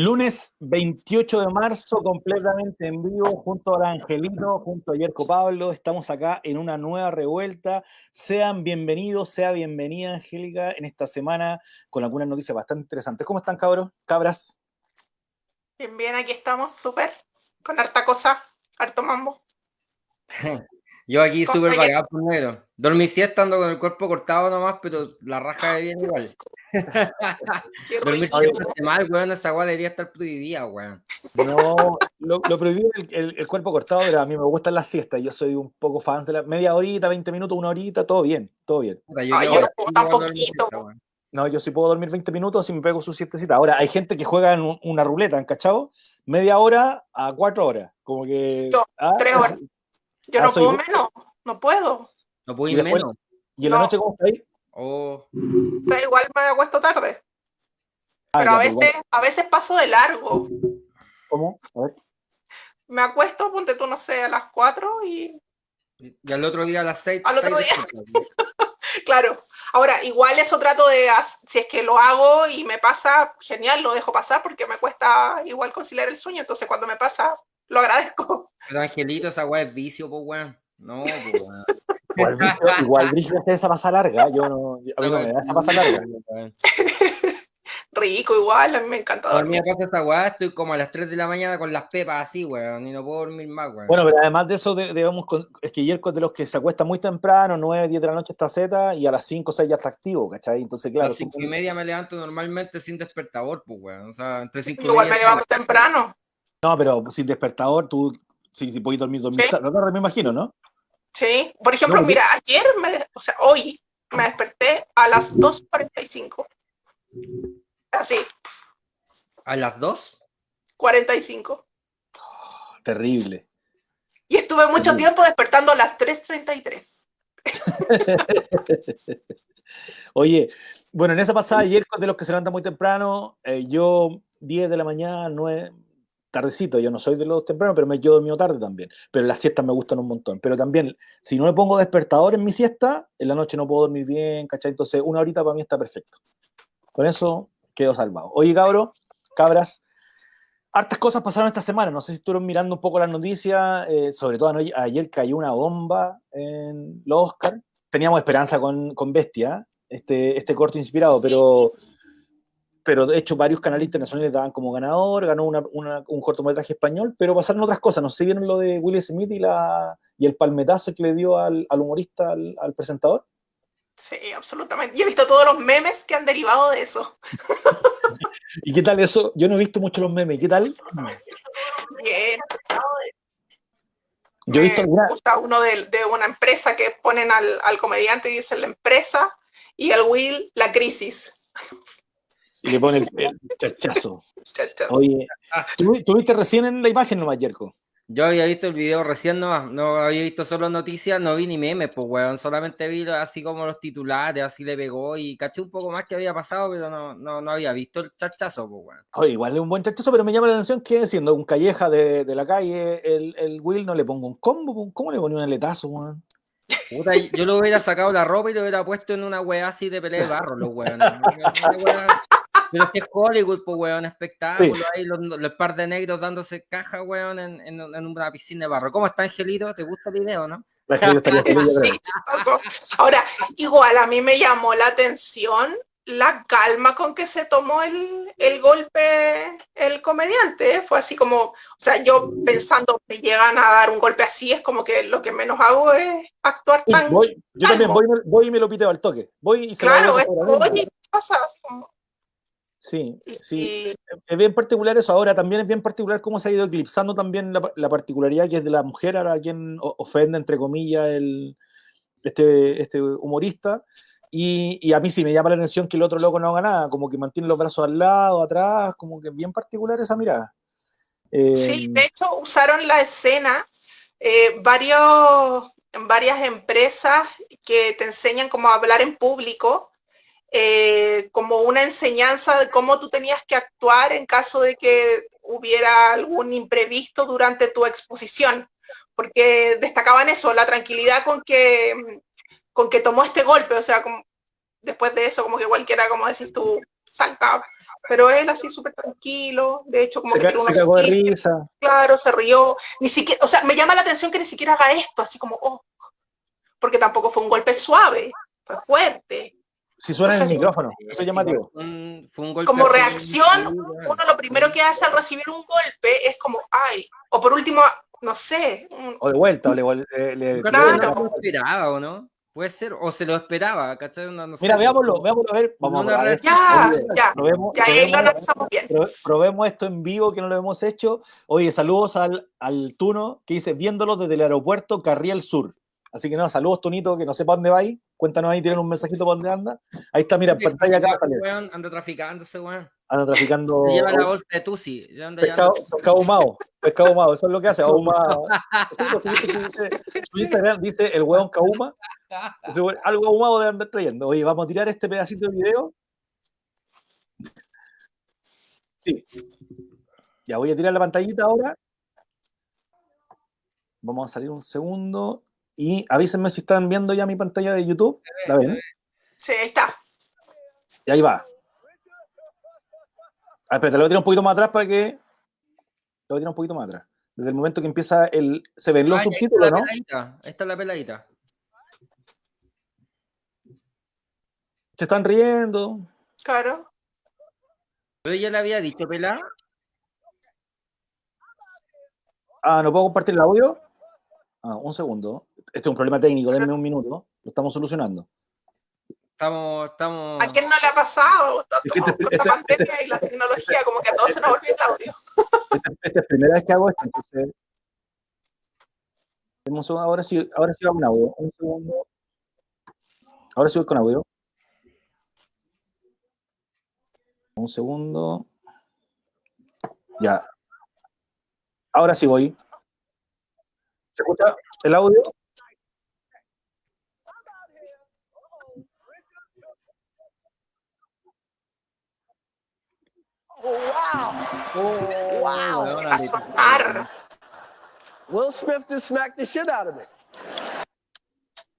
Lunes 28 de marzo, completamente en vivo, junto a Angelito, junto a Yerko Pablo. Estamos acá en una nueva revuelta. Sean bienvenidos, sea bienvenida, Angélica, en esta semana con algunas noticias bastante interesantes. ¿Cómo están, cabros? Cabras. Bien, bien, aquí estamos, súper. Con harta cosa, harto mambo. Yo aquí súper vagado primero. Dormí siesta ando con el cuerpo cortado nomás, pero la raja de bien igual. Dormir mal, weón, esa weá debería estar prohibida, weón. No, lo, lo prohibido el, el, cuerpo cortado, pero a mí me gustan las siestas. Yo soy un poco fan de la media horita, 20 minutos, una horita, todo bien, todo bien. no, yo sí puedo dormir 20 minutos y me pego su siestecita. Ahora, hay gente que juega en una ruleta, ¿encachado? Media hora a cuatro horas. Como que. Yo, ah, tres horas. Yo ah, no puedo menos, no puedo. No puedo ir menos. ¿Y en la noche cómo está ahí? Oh. O sea, igual me acuesto tarde. Ah, Pero a pues veces, a veces paso de largo. ¿Cómo? A ver. Me acuesto, ponte tú, no sé, a las 4 y. Y al otro día a las 6. Al otro día. claro. Ahora, igual eso trato de, si es que lo hago y me pasa, genial, lo dejo pasar porque me cuesta igual conciliar el sueño, entonces cuando me pasa, lo agradezco. Pero Angelito, esa weá es vicio, pues weón. No, pues weón. Igual, Brígido hace esa pasa larga, yo no, a mí no me da esa pasa larga. Rico, igual, a mí me encanta dormir. Dormir esa weá, estoy como a las 3 de la mañana con las pepas así, weón, y no puedo dormir más, weón. Bueno, pero además de eso, debemos, es que Yerko de los que se acuesta muy temprano, 9, 10 de la noche está Z, y a las 5 o 6 ya está activo, ¿cachai? Entonces, claro. A las 5 y media me levanto normalmente sin despertador, pues, weón. O sea, entre 5 Igual me levanto temprano. No, pero sin despertador, tú, si, si podés dormir, dormir, ¿Sí? me imagino, ¿no? Sí, por ejemplo, mira, ayer, me, o sea, hoy me desperté a las 2.45. Así. ¿A las 2? 45. terrible. Y estuve mucho tiempo despertando a las 3.33. Oye, bueno, en esa pasada ayer de los que se levantan muy temprano, eh, yo 10 de la mañana, 9, tardecito, yo no soy de los tempranos, pero me quedo dormido tarde también. Pero las siestas me gustan un montón. Pero también, si no me pongo despertador en mi siesta, en la noche no puedo dormir bien, ¿cachai? Entonces, una horita para mí está perfecto. Con eso quedo salvado. Oye, cabro, cabras, hartas cosas pasaron esta semana. No sé si estuvieron mirando un poco las noticias, eh, sobre todo ayer cayó una bomba en los Oscar. Teníamos esperanza con, con Bestia, este, este corto inspirado, pero pero de hecho varios canales internacionales daban como ganador, ganó un cortometraje español, pero pasaron otras cosas, no sé si vieron lo de Will Smith y, la, y el palmetazo que le dio al, humorista, al, presentador. Sí, absolutamente. Y he visto todos los memes que han derivado de eso. ¿Y qué tal eso? Yo no he visto mucho los memes, ¿qué tal? Bien. Yo he visto Me gusta uno de, de, una empresa que ponen al, al comediante y dicen la empresa y al Will la crisis. Y le pone el, chachazo. Oye, ¿tú, viste recién en la imagen nomás, Yerko? Yo había visto el video recién nomás, no había visto solo noticias, no vi ni memes, pues weón, solamente vi así como los titulares, así le pegó y caché un poco más que había pasado, pero no, no, no había visto el chachazo, pues weón. Oye, igual es un buen chachazo, pero me llama la atención que siendo un calleja de, de la calle, el, el, Will no le pongo un combo, ¿cómo le ponía un aletazo, weón? Puta, yo lo hubiera sacado la ropa y lo hubiera puesto en una weá así de pelea de barro, los weones. Pero es que es Hollywood, pues, weón, espectáculo. Ahí los, los, par de negros dándose caja, weón, en, en, en, una piscina de barro. ¿Cómo está, Angelito? ¿Te gusta el video, no? Ahora, igual a mí me llamó la atención la calma con que se tomó el, el golpe el comediante. ¿eh? Fue así como, o sea, yo pensando que llegan a dar un golpe así, es como que lo que menos hago es actuar tan. Voy, yo también voy, voy, y me lo piteo al toque. Voy y se claro, es, voy pasa así como, Sí, sí, es bien particular eso. Ahora también es bien particular cómo se ha ido eclipsando también la, particularidad que es de la mujer, ahora quien ofende, entre comillas, el, este, este humorista. Y, y, a mí sí me llama la atención que el otro loco no haga nada, como que mantiene los brazos al lado, atrás, como que bien particular esa mirada. sí, em, de hecho usaron la escena eh, varios, varias empresas que te enseñan cómo hablar en público eh, como una enseñanza de cómo tú tenías que actuar en caso de que hubiera algún imprevisto durante tu exposición, porque destacaban eso, la tranquilidad con que, con que tomó este golpe, o sea, como, después de eso, como que cualquiera, como decís tú, salta pero él así súper tranquilo, de hecho como que se cagó de risa. Claro, se rió, ni siquiera, o sea, me llama la atención que ni siquiera haga esto, así como, oh, porque tampoco fue un golpe suave, fue fuerte. Si suena en el micrófono, eso es llamativo. como reacción, uno lo primero que hace al recibir un golpe es como, ay, o por último, no sé. O de vuelta, o le... le, claro. esperaba, ¿o no? Puede ser, o se lo esperaba, ¿cachai? No, Mira, veámoslo, veámoslo, a ver, vamos a ver. Ya, ya, probemos, ya ahí lo analizamos bien. Probemos esto en vivo, que no lo hemos hecho. Oye, saludos al, al Tuno, que dice, viéndolo desde el aeropuerto Carriel Sur. Así que no, saludos, Tunito, que no sé para dónde va ahí. Cuéntanos ahí, tienen un mensajito para dónde anda. Ahí está, mira, en pantalla acá. Weón, anda traficándose, weón. Anda traficando. lleva la bolsa de Tusi. Pescado, pescado ahumado. Pescado ahumado, eso es lo que hace, ahumado. Su Instagram dice el weón cauma. Algo ahumado de andar trayendo. Oye, vamos a tirar este pedacito de video. Sí. Ya voy a tirar la pantallita ahora. Vamos a salir un segundo. Y avísenme si están viendo ya mi pantalla de YouTube. ¿La ven? Sí, ahí está. Y ahí va. A ver, te lo voy a tirar un poquito más atrás para que. Lo voy a tirar un poquito más atrás. Desde el momento que empieza el. Se ven los subtítulos, ¿no? Esta es la peladita. Se están riendo. Claro. Pero ella le había dicho pelada. Ah, ¿no puedo compartir el audio? Ah, un segundo. Este es un problema técnico, denme un minuto. Lo estamos solucionando. Estamos, estamos... ¿A quién no le ha pasado? Este, este, la este, pandemia y la tecnología, como que a todos se nos volvió el audio. Esta es la primera vez que hago esto, entonces... Ahora sí, ahora sí va con audio. Un segundo. Ahora sí voy con audio. Un segundo. Ya. Ahora sí voy. ¿Se escucha el audio? Wow. Oh, wow. Will Smith just smacked the shit out of me.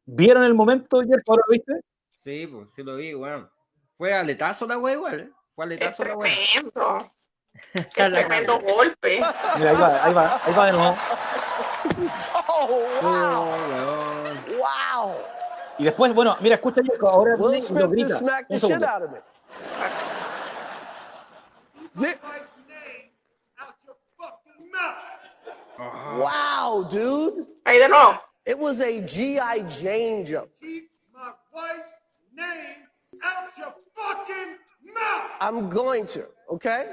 ¿Vieron el momento, Jeff? ¿Ahora lo viste? Sí, pues sí lo vi, bueno. Fue aletazo la wea igual, ¿eh? Fue aletazo la wea. Tremendo. Qué tremendo golpe. Mira, ahí va, ahí va, ahí va de nuevo. Oh, wow. Oh, wow. Y después, bueno, mira, escucha ahora Will Smith lo grita. Smacked the Wow, dude. I don't know. It was a G.I. Jane jump. Keep my wife's name out your fucking mouth. I'm going to, okay?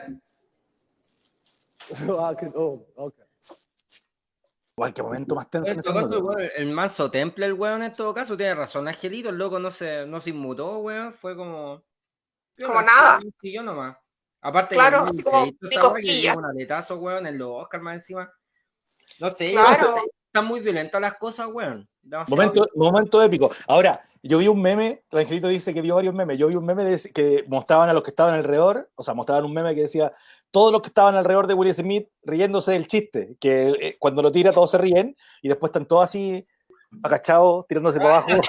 I could, oh, okay. Igual, qué momento más tenso. En el, el manso temple, el weón, en todo caso, tiene razón. Angelito, el loco no se, no se inmutó, weón. Fue como. Como nada. Y yo nomás. Aparte, claro, así como un aletazo, weón, en los Oscar más encima. No sé, claro. están muy violentas las cosas, weón. Momento, momento épico. Ahora, yo vi un meme, Tranquilito dice que vio varios memes, yo vi un meme que mostraban a los que estaban alrededor, o sea, mostraban un meme que decía, todos los que estaban alrededor de Will Smith riéndose del chiste, que eh, cuando lo tira todos se ríen, y después están todos así, agachados, tirándose para abajo.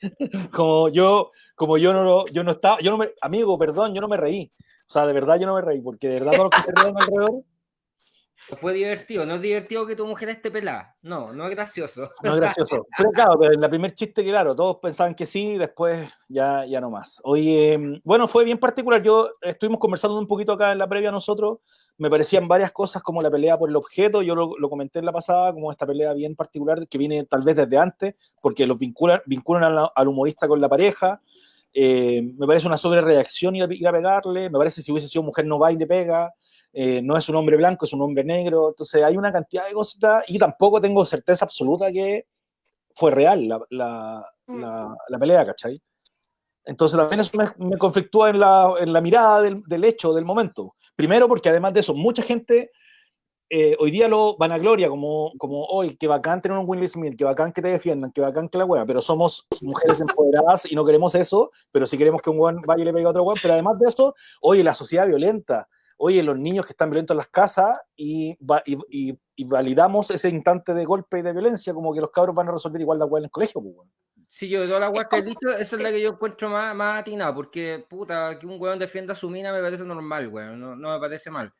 como yo, como yo no, yo no estaba, yo no me, amigo, perdón, yo no me reí. O sea, de verdad yo no me reí, porque de verdad todos los que se alrededor fue divertido, no es divertido que tu mujer esté pelada. No, no es gracioso. No es gracioso. Pero claro, pero en la primer chiste, claro, todos pensaban que sí, después ya, ya no más. Oye, bueno, fue bien particular. Yo estuvimos conversando un poquito acá en la previa nosotros. Me parecían varias cosas como la pelea por el objeto. Yo lo, lo comenté en la pasada, como esta pelea bien particular que viene tal vez desde antes, porque los vinculan, vinculan al, humorista con la pareja. Eh, me parece una sobrereacción ir a, ir a pegarle. Me parece si hubiese sido mujer no va y le pega. Eh, no es un hombre blanco, es un hombre negro, entonces hay una cantidad de cosas y tampoco tengo certeza absoluta que fue real la, la, mm. la, pelea, ¿cachai? Entonces también eso me, conflictúa en la, en la mirada del, del, hecho, del momento. Primero porque además de eso, mucha gente eh, hoy día lo van a gloria como, como hoy, que bacán tener un Will Smith, que bacán que te defiendan, que bacán que la wea, pero somos mujeres empoderadas y no queremos eso, pero sí queremos que un weón vaya y le pegue a otro weón, pero además de eso, oye, la sociedad violenta, oye, los niños que están violentos en las casas y, validamos ese instante de golpe y de violencia, como que los cabros van a resolver igual la hueá en el colegio. Pues, Sí, yo de todas las weas que he dicho, esa es la que yo encuentro más, más atinada, porque puta, que un weón defienda a su mina me parece normal, weón, no, no me parece mal.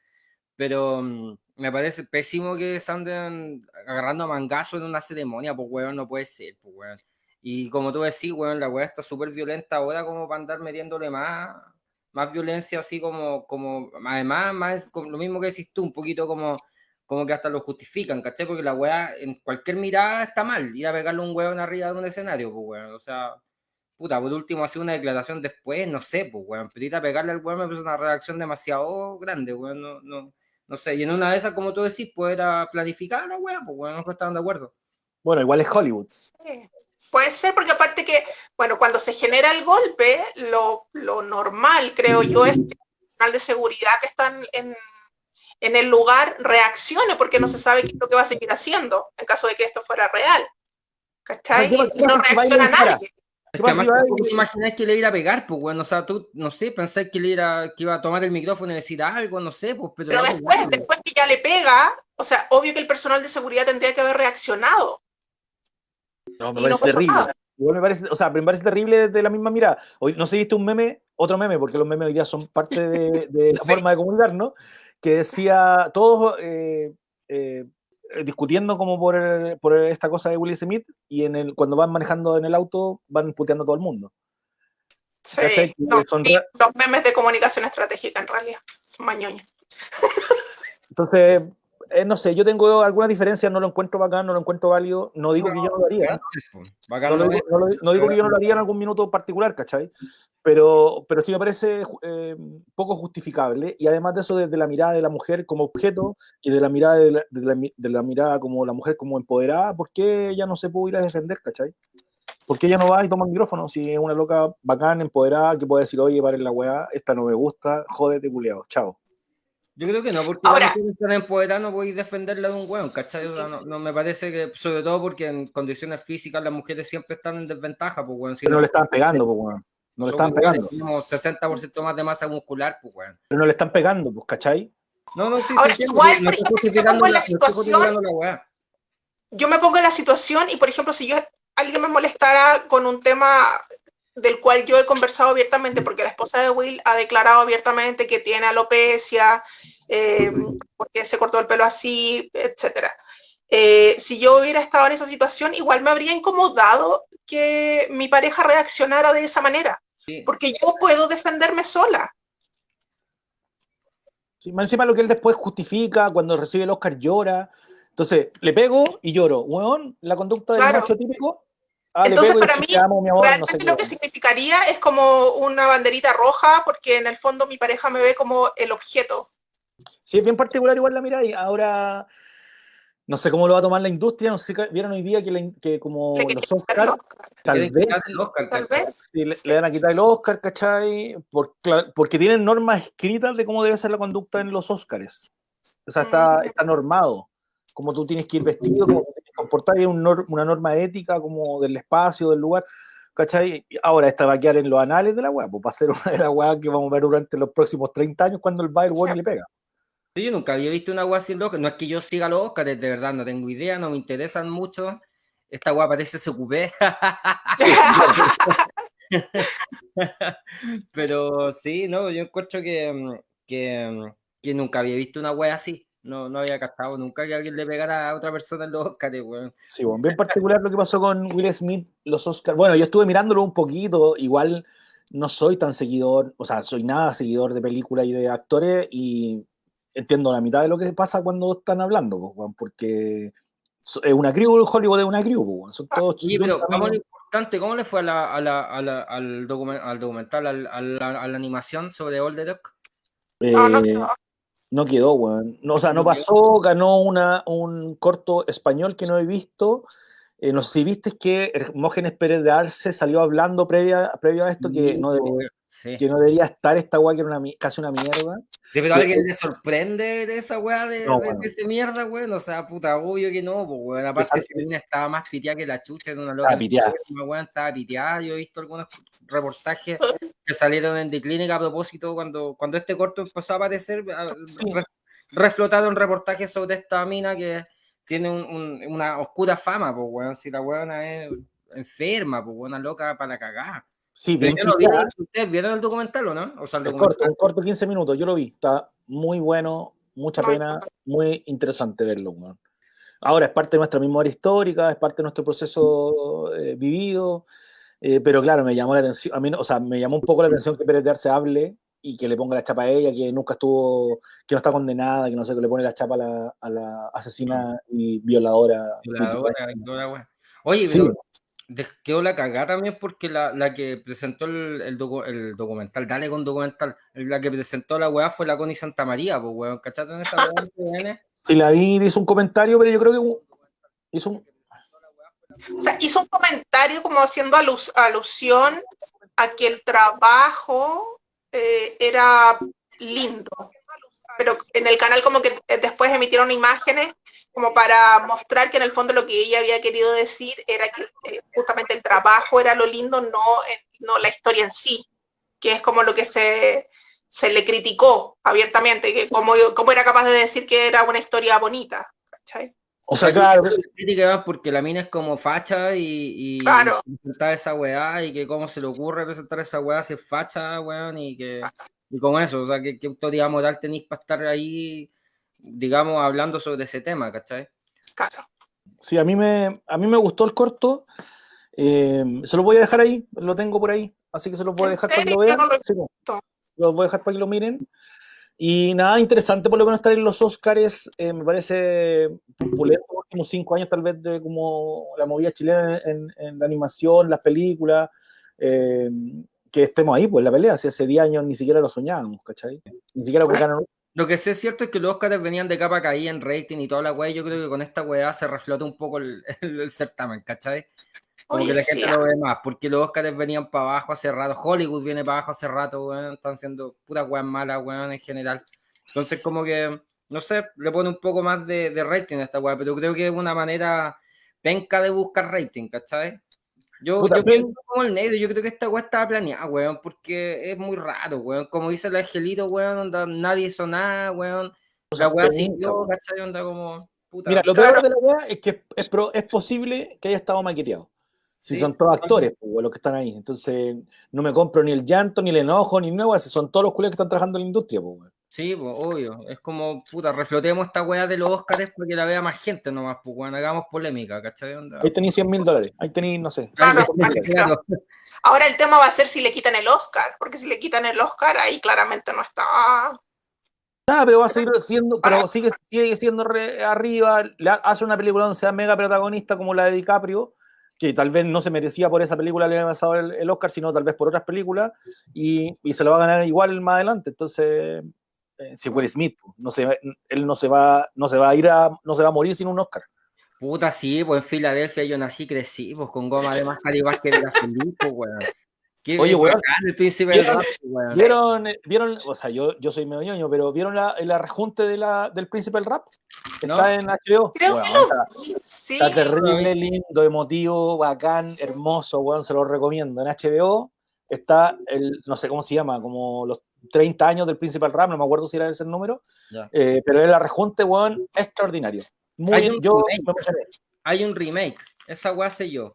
Pero mm, me parece pésimo que se anden agarrando a mangazo en una ceremonia, pues weón, no puede ser, pues weón. Y como tú decís, weón, la weá está súper violenta ahora como para andar metiéndole más, más violencia, así como, como además, más como lo mismo que decís tú, un poquito como, como que hasta lo justifican, ¿cachai? Porque la weá en cualquier mirada está mal, ir a pegarle un weón arriba de un escenario, pues weón, o sea, puta, por último hacer una declaración después, no sé, pues weón, pero ir a pegarle al weón me parece una reacción demasiado grande, weón, no, no, no sé, y en una de esas, como tú decís, pues era planificar la weá, pues weón, no estaban de acuerdo. Bueno, igual es Hollywood. Puede ser porque aparte que, bueno, cuando se genera el golpe, lo, lo normal, creo yo, es que el personal de seguridad que están en, en, el lugar reaccione porque no se sabe qué es lo que va a seguir haciendo en caso de que esto fuera real. ¿Cachai? Y no reacciona nadie. Es que además, ¿tú que le iba a pegar? Pues, bueno, o sea, tú, no sé, pensás que le iba, que iba a tomar el micrófono y decir algo, no sé, pues, pero... Pero después, después que ya le pega, o sea, obvio que el personal de seguridad tendría que haber reaccionado. No, me parece terrible. Igual me parece, o sea, me parece terrible desde la misma mirada. Hoy, no sé si viste un meme, otro meme, porque los memes hoy día son parte de, de la forma de comunicar, ¿no? Que decía, todos eh, eh, discutiendo como por, por, esta cosa de Will Smith, y en el, cuando van manejando en el auto, van puteando a todo el mundo. Sí, no, son los memes de comunicación estratégica en realidad, son mañoños. Entonces, eh, no sé, yo tengo alguna diferencia, no lo encuentro bacán, no lo encuentro válido, no digo que yo no lo haría. No, lo, no, no, digo que yo no lo haría en algún minuto particular, ¿cachai? Pero, pero sí me parece eh, poco justificable y además de eso desde la mirada de la mujer como objeto y de la mirada de la, de la, de la mirada como la mujer como empoderada, ¿por qué ella no se puede ir a defender, ¿cachai? ¿Por qué ella no va y toma el micrófono? Si es una loca bacán, empoderada, que puede decir, oye, paren la weá, esta no me gusta, jódete, culiao, chao. Yo creo que no, porque Ahora, la mujer no podéis defenderla de un weón, ¿cachai? No, no, me parece que, sobre todo porque en condiciones físicas las mujeres siempre están en desventaja, pues weón. Si Pero no, le están pegando, pues weón. No le están pegando. Tenemos 60% más de masa muscular, pues weón. Pero no le están pegando, pues, ¿cachai? No, no, sí, Ahora, igual, por ejemplo, yo me pongo en la situación, yo me pongo en la situación y, por ejemplo, si yo alguien me molestara con un tema del cual yo he conversado abiertamente, porque la esposa de Will ha declarado abiertamente que tiene alopecia, eh, porque se cortó el pelo así, etc. Eh, si yo hubiera estado en esa situación, igual me habría incomodado que mi pareja reaccionara de esa manera, porque yo puedo defenderme sola. Sí, más encima lo que él después justifica, cuando recibe el Oscar llora. Entonces, le pego y lloro. Weón, la conducta del macho típico Ah, Entonces, para mí, realmente lo que significaría es como una banderita roja, porque en el fondo mi pareja me ve como el objeto. Sí, es bien particular igual la mirada y ahora no sé cómo lo va a tomar la industria, no sé, vieron hoy día que, que como los Oscar, tal vez, tal vez sí, le, le, van a quitar el Oscar, ¿cachai? Por, porque tienen normas escritas de cómo debe ser la conducta en los Oscars. O sea, está, mm. está normado. Cómo tú tienes que ir vestido, cómo comportar, hay una norma ética como del espacio, del lugar, ¿cachai? Ahora esta va a quedar en los anales de la weá, pues va a ser una de las weas que vamos a ver durante los próximos 30 años cuando el Bayern sí. le pega. Yo nunca había visto una weá sin Oscar, no es que yo siga los Oscars, de verdad no tengo idea, no me interesan mucho. Esta weá parece se ocupé. Pero sí, no, yo encuentro que, que, que nunca había visto una weá así. No, no había captado nunca que alguien le pegara a otra persona en los Oscars, weón. Sí, bueno, bien particular lo que pasó con Will Smith, los Oscars. Bueno, yo estuve mirándolo un poquito, igual no soy tan seguidor, o sea, soy nada seguidor de películas y de actores y entiendo la mitad de lo que pasa cuando están hablando, porque es una crew, Hollywood es una crew, son todos sí, pero vamos lo importante, ¿cómo le fue a la, a la, a la, al, document, al, documental, al, a, la, a, la, animación sobre Old the Duck? Eh, no, no, no. No quedó, weón. No, o sea, no pasó, ganó una, un corto español que no he visto. Eh, no sé si viste que Hermógenes Pérez de Arce salió hablando previa, previo a esto que no, debería, sí. que no debería estar esta weá que era una, casi una mierda. Sí, pero a alguien le sorprende de esa weá de, no, de, bueno. de esa mierda, weón. O sea, puta, obvio que no, pues, weón. Aparte, niña estaba más piteada que la chucha de una loca. Estaba piteada. Weón, estaba piteada. Yo he visto algunos reportajes que salieron en The Clinic a propósito cuando, cuando este corto empezó a aparecer. Sí. Reflotado en reportajes sobre esta mina que tiene un, un, una oscura fama, pues, weón. Si la weona es enferma, pues una loca para la cagada. Sí, bien. Yo lo vi, ¿Ustedes vieron el documental o no? O sea, el corto, un corto 15 minutos, yo lo vi, está muy bueno, mucha pena, muy interesante verlo, weón. Ahora es parte de nuestra memoria histórica, es parte de nuestro proceso eh, vivido, eh, pero claro, me llamó la atención, a mí, o sea, me llamó un poco la atención que Pérez de Arce hable y que le ponga la chapa a ella, que nunca estuvo, que no está condenada, que no sé, que le pone la chapa a la, a la asesina y violadora. Violadora, wea. Oye, Sí. pero quedó la cagada también porque la, la que presentó el, el, docu- el documental, dale con documental, la que presentó la weá fue la Connie Santa María, pues weón, ¿cachate en weá viene? Si la vi, hizo un comentario, pero yo creo que hizo un, O sea, hizo un comentario como haciendo alus- alusión a que el trabajo eh, era lindo. Pero en el canal como que eh, después emitieron imágenes como para mostrar que en el fondo lo que ella había querido decir era que eh, justamente el trabajo era lo lindo, no, no la historia en sí, que es como lo que se, se le criticó abiertamente, que cómo, cómo era capaz de decir que era una historia bonita. ¿cachai? O sea, claro, La crítica porque la mina es como facha y, y Claro. presentar esa weá y que cómo se le ocurre presentar esa weá si es facha, weón, y que y con eso, o sea, ¿qué, qué autoridad moral tenéis para estar ahí, digamos, hablando sobre ese tema, ¿cachai? Claro. Sí, a mí me, a mí me gustó el corto. eh, se los voy a dejar ahí, lo tengo por ahí. Así que se los voy a ¿En dejar para que lo vean. Sí, pues. los voy a dejar para que lo miren. Y nada, interesante por lo menos estar en los Oscars. eh, me parece opulento los últimos cinco años, tal vez, de como la movida chilena en, en la animación, las películas. eh, que estemos ahí, pues, la pelea. Si hace 10 años ni siquiera lo soñábamos, ¿cachai? Ni siquiera ganan Lo que sí es cierto es que los Oscars venían de capa caída en rating y toda la weá, yo creo que con esta weá se reflota un poco el, el- el certamen, ¿cachai? Como Oye, que la gente lo ve más, porque los Oscars venían para abajo hace rato, Hollywood viene para abajo hace rato, weón, están siendo puras weas malas, weón, en general. Entonces, como que, no sé, le pone un poco más de, de rating a esta weá, pero creo que es una manera penca de buscar rating, ¿cachai? Yo, Puta, yo pienso como el negro, yo creo que esta weá estaba planeada, weón, porque es muy raro, weón. Como dice el angelito, weón, onda, nadie hizo nada, weón. O La sea, weá weón. ¿cachai? Onda como, puta. Mira, lo peor de la weá es que es, pro- es posible que haya estado maqueteado. Si Sí, son todos actores, pues, los que están ahí. Entonces, no me compro ni el llanto, ni el enojo, ni nada, si son todos los culiados que están trabajando en la industria, pues. Sí, pues, obvio. Es como, puta, reflotemos esta weá de los Oscars porque la vea más gente nomás, pues, weón, hagamos polémica, ¿cachai? Onda. Ahí tenéis 100 mil dólares. Ahí tenéis, no sé. Claro, 500.000 dólares. Claro. Ahora el tema va a ser si le quitan el Oscar, porque si le quitan el Oscar, ahí claramente no está. Ah, pero va a seguir siendo, pero sigue, sigue siendo re- arriba, le ha- hace una película donde sea mega protagonista como la de DiCaprio, que tal vez no se merecía por esa película le había pasado el, Oscar, sino tal vez por otras películas, y, y se lo va a ganar igual más adelante. Entonces, eh, si Will Smith, no se, él no se va, no se va a ir a, no se va a morir sin un Oscar. Puta, sí, pues en Filadelfia yo nací, crecí, pues con goma de máscara y básquet de la feliz, pues, weón. Qué Oye, weón. bacán el príncipe del ¿Vieron-. ¿Vieron, eh, vieron, o sea, yo, yo soy medio ñoño, pero ¿vieron la, el arrejunte de la, del Príncipe del Rap? Que No. Está en HBO. Creo Bueno, que lo está- sí. Está terrible, lindo, emotivo, bacán, hermoso, weón, se lo recomiendo. En HBO está el, no sé cómo se llama, como los 30 años del Príncipe del Rap, no me acuerdo si era ese el número, eh, pero el arrejunte, weón, extraordinario. Muy, Hay un yo remake. Hay un remake, esa weá sé yo.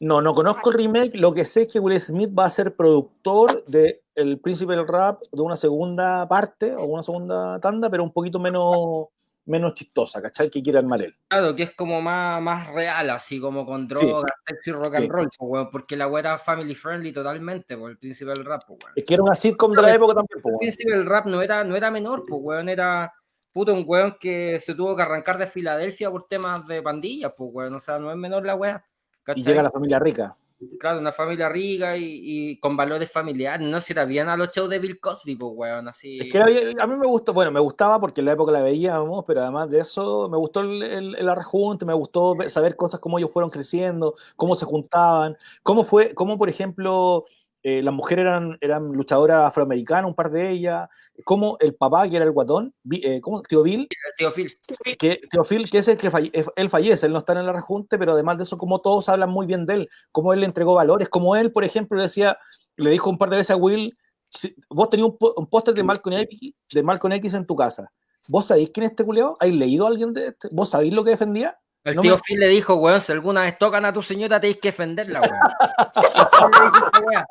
No, no conozco el remake, lo que sé es que Will Smith va a ser productor de El Príncipe del Rap de una segunda parte o una segunda tanda, pero un poquito menos, menos chistosa, ¿cachai? Que quiere armar él. Claro, que es como más, más real, así como con Sí. drogas, sexo y rock Sí. and roll, pues, weón, porque la weá era family friendly totalmente, por el príncipe del rap, pues, weón. Es que era una sitcom de la época también, po, El príncipe del rap no era, no era menor, pues, weón, era puto un weón que se tuvo que arrancar de Filadelfia por temas de pandillas, pues, weón, o sea, no es menor la weá. Y ¿cachai? llega la familia rica. Claro, una familia rica y, y con valores familiares, no si era bien a los shows de Bill Cosby, pues, weón, así. Es que a mí me gustó, bueno, me gustaba porque en la época la veíamos, pero además de eso me gustó el, el, el arrejunte, me gustó saber cosas cómo ellos fueron creciendo, cómo se juntaban, cómo fue, cómo por ejemplo eh, las mujeres eran, eran luchadoras afroamericanas, un par de ellas, cómo el papá, que era el guatón, eh, ¿cómo? Tío Bill, tío Phil. que Teofil, que es el que falle- él fallece, él no está en el rejunte, pero además de eso, como todos hablan muy bien de él, cómo él le entregó valores, como él, por ejemplo, decía, le dijo un par de veces a Will, si- vos tenías un, póster de Malcolm X, de Malcolm X en tu casa, ¿vos sabéis quién es este culeado? ¿Hay leído a alguien de este? ¿Vos sabéis lo que defendía? El No tío me- Phil le dijo, weón, si alguna vez tocan a tu señora tenéis que defenderla, weón.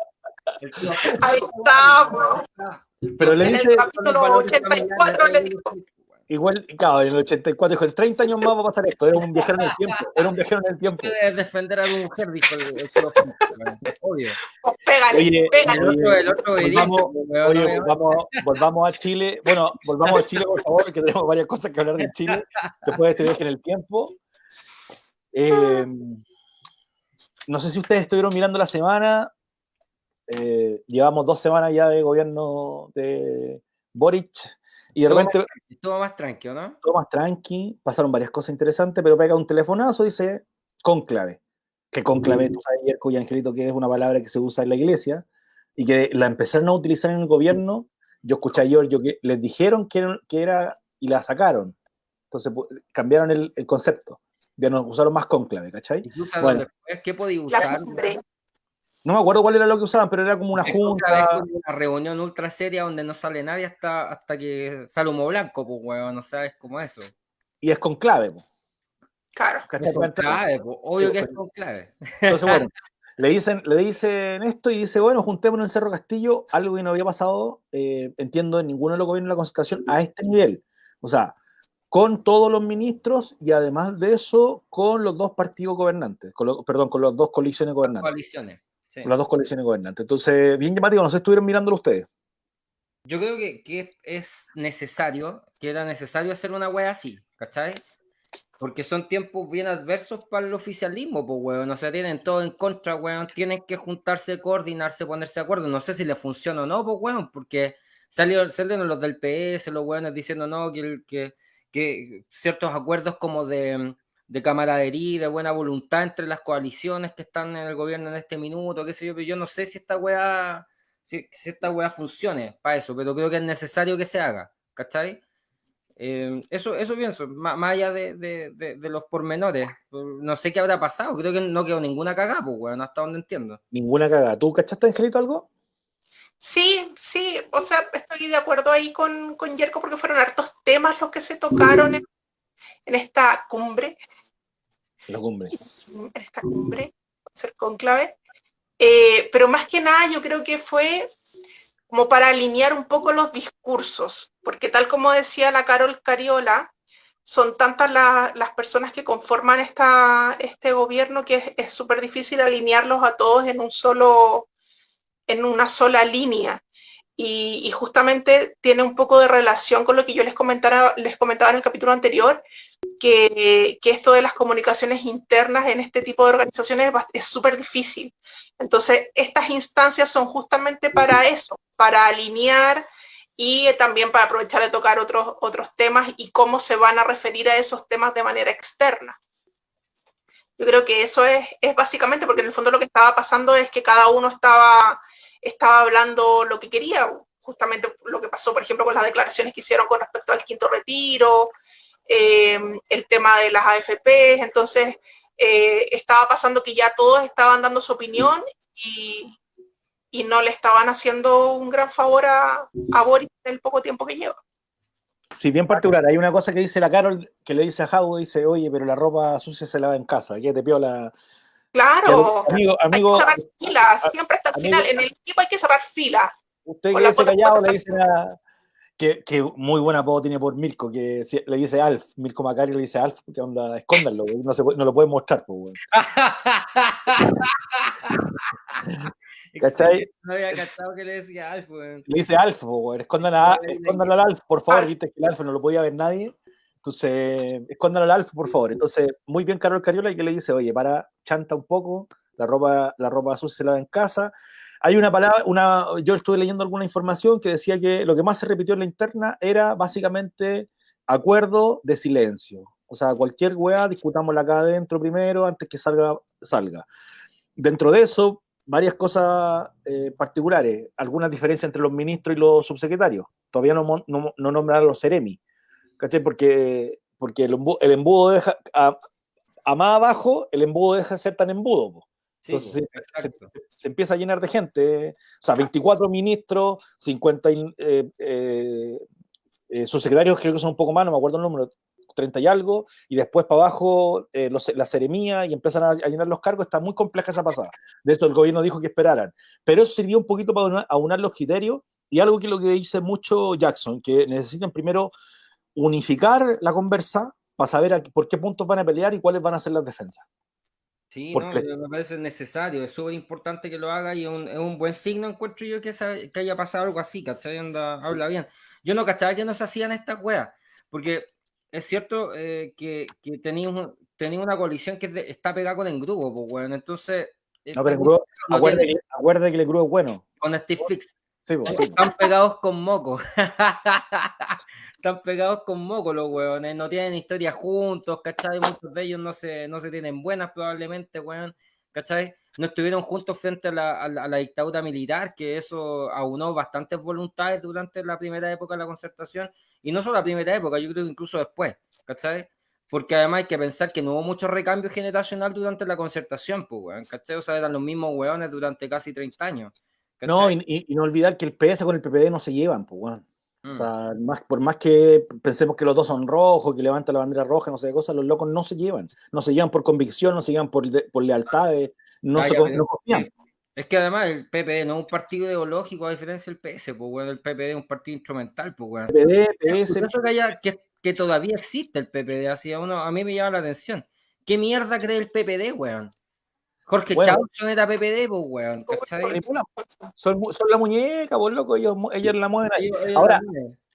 Ahí está. Pero le En dice, el capítulo valores 84 familiares le dijo. Igual, claro, en el 84 dijo, en 30 años más va a pasar esto. Era un viajero en el tiempo. Era un viajero en el tiempo. Defender a tu mujer, dijo el. Obvio. Pues pégale, Oye, pégale. El otro, el otro verídico, volvamos, oye, volvamos a Chile. Bueno, volvamos a Chile, por favor, que tenemos varias cosas que hablar de Chile después de este viaje en el tiempo. Eh, no sé si ustedes estuvieron mirando la semana. Eh, llevamos dos semanas ya de gobierno de Boric y de Estuvo más repente tranqui, Estuvo más tranquilo, ¿no? todo más tranqui, pasaron varias cosas interesantes, pero pega un telefonazo y dice conclave. Que conclave, tú sabes, Yerko y Angelito, que es una palabra que se usa en la iglesia y que la empezaron a utilizar en el gobierno. Yo escuché a Giorgio que les dijeron que era, que era y la sacaron. Entonces pu- cambiaron el, el concepto. Ya no usaron más conclave, ¿cachai? Bueno. después, ¿qué podía La usar? No me acuerdo cuál era lo que usaban, pero era como una Es junta. una reunión ultra seria donde no sale nadie hasta, hasta que sale humo blanco, pues, weón, no sabes cómo es eso. Y es conclave, po, Claro. ¿cachai? Es con clave, pues, obvio que es con clave. Entonces, bueno, le dicen, le dicen esto y dice, bueno, juntémonos en Cerro Castillo, algo que no había pasado, eh, entiendo, en ninguno de los gobiernos de la concertación a este nivel. O sea, con todos los ministros y además de eso, con los dos partidos gobernantes, con los- perdón, con las dos coaliciones gobernantes. Coaliciones. Sí. Las dos coaliciones gobernantes. Entonces, bien llamativo, no sé estuvieron mirándolo ustedes. Yo creo que, que es necesario, que era necesario hacer una wea así, ¿cachai? Porque son tiempos bien adversos para el oficialismo, pues, weón. O sea, tienen todo en contra, weón. Tienen que juntarse, coordinarse, ponerse de acuerdo. No sé si les funciona o no, pues, weón, porque salieron, salieron los del PS, los weones diciendo no, que, que, que ciertos acuerdos como de, de camaradería, y de buena voluntad entre las coaliciones que están en el gobierno en este minuto, qué sé yo, pero yo no sé si esta weá si, si esta weá funcione para eso, pero creo que es necesario que se haga, ¿cachai? Eh, eso, eso pienso, má- más, allá de, de- de- de los pormenores. No sé qué habrá pasado, creo que no quedó ninguna cagada, pues, weón, hasta donde entiendo. Ninguna cagada. ¿Tú cachaste, Angelito, algo? Sí, sí, o sea, estoy de acuerdo ahí con, con Yerko porque fueron hartos temas los que se tocaron en, en esta cumbre, La cumbre. en esta cumbre, ser conclave. Eh, pero más que nada yo creo que fue como para alinear un poco los discursos, porque tal como decía la Carol Cariola, son tantas la- las personas que conforman esta, este gobierno que es- es súper difícil alinearlos a todos en un solo, en una sola línea. Y, justamente tiene un poco de relación con lo que yo les comentara, les comentaba en el capítulo anterior, que, que esto de las comunicaciones internas en este tipo de organizaciones es súper difícil. Entonces, estas instancias son justamente para eso, para alinear y también para aprovechar de tocar otros, otros temas y cómo se van a referir a esos temas de manera externa. Yo creo que eso es, es básicamente porque en el fondo lo que estaba pasando es que cada uno estaba, estaba hablando lo que quería, justamente lo que pasó, por ejemplo, con las declaraciones que hicieron con respecto al quinto retiro, eh, el tema de las AFP, entonces eh, estaba pasando que ya todos estaban dando su opinión y, y no le estaban haciendo un gran favor a, a Boris en el poco tiempo que lleva. Sí, bien particular. Hay una cosa que dice la Carol que le dice a Jau, dice, oye, pero la ropa sucia se lava en casa, que te piola. Claro, Amigo, hay que amigo, cerrar filas, siempre hasta el amigo- final, en el equipo hay que cerrar filas. usted que dice callado le dicen a... Que, que muy buen apodo tiene por Mirko, que si- le dice Alf, Mirko Macari le dice Alf, que onda, escóndanlo, güey, no, se puede- no lo pueden mostrar, pues, güey. ¿Cachai? No había cachado que le decía Alf, weón. Le dice Alf, po, güey, escondan a, al Alf, por favor, viste que el Alf no lo podía ver nadie. Entonces, escóndanlo al Alf, por favor. Entonces, muy bien Carol Cariola y que le dice, oye, para, chanta un poco, la ropa, la ropa sucia se lava en casa. Hay una palabra, una, yo estuve leyendo alguna información que decía que lo que más se repitió en la interna era básicamente acuerdo de silencio. O sea, cualquier weá, discutámosla acá adentro primero, antes que salga, salga. Dentro de eso, varias cosas eh, particulares, algunas diferencias entre los ministros y los subsecretarios. Todavía no, no, no nombraron los seremi, ¿cachai? Porque, porque el, embu- el embudo deja, a, a más abajo, el embudo deja de ser tan embudo. po. Sí, Entonces se, se- exacto. se empieza a llenar de gente. O sea, 24 ministros, 50 y, eh, eh, eh, subsecretarios, creo que son un poco más, no me acuerdo el número, 30 y algo, y después para abajo eh, los- la seremía y empiezan a, a llenar los cargos, está muy compleja esa pasada. De esto el gobierno dijo que esperaran. Pero eso sirvió un poquito para aunar, aunar los criterios y algo que lo que dice mucho Jackson, que necesitan primero unificar la conversa para saber a- por qué puntos van a pelear y cuáles van a ser las defensas. Sí, no, me parece necesario, es súper importante que lo haga y es un, es un buen signo, encuentro yo, que, que haya pasado algo así, ¿cachai? Onda, habla bien. Yo no cachaba que no se hacían estas weas, porque es cierto eh, que, que tenía, un- tenía una colisión que está pegada con engrudo, pues, weón. Entonces, eh, No, pero con- Engrudo- no acuérdate, tiene- que, acuérdate que el Engrudo es bueno. con Steve Fix. Sí. Están pegados con moco. Están pegados con moco los hueones. No tienen historia juntos, ¿cachai? Muchos de ellos no se, no se tienen buenas probablemente, weón. ¿Cachai? No estuvieron juntos frente a la, a la- a la dictadura militar, que eso aunó bastantes voluntades durante la primera época de la concertación. Y no solo la primera época, yo creo que incluso después, ¿cachai? Porque además hay que pensar que no hubo mucho recambio generacional durante la concertación, pues, ¿cachai? O sea, eran los mismos hueones durante casi 30 años. No, y, y- y no olvidar que el PS con el PPD no se llevan, pues, weón. O Mm. sea, más, por más que pensemos que los dos son rojos, que levantan la bandera roja, no sé qué cosas, los locos no se llevan. No se llevan por convicción, no se llevan por, de- por lealtades, no Ah, se ya, no confían. Es que además el PPD no es un partido ideológico a diferencia del PS, pues bueno, el PPD es un partido instrumental, pues bueno. PPD, PS, Curioso que, haya, que, que todavía existe el PPD, así a, uno, a mí me llama la atención. ¿Qué mierda cree el PPD, weón? Jorge Bueno. Chauson era PPD, pues weón, son, mu- son la muñeca, por loco, ellos, ellos la mueven ahí. Ahora,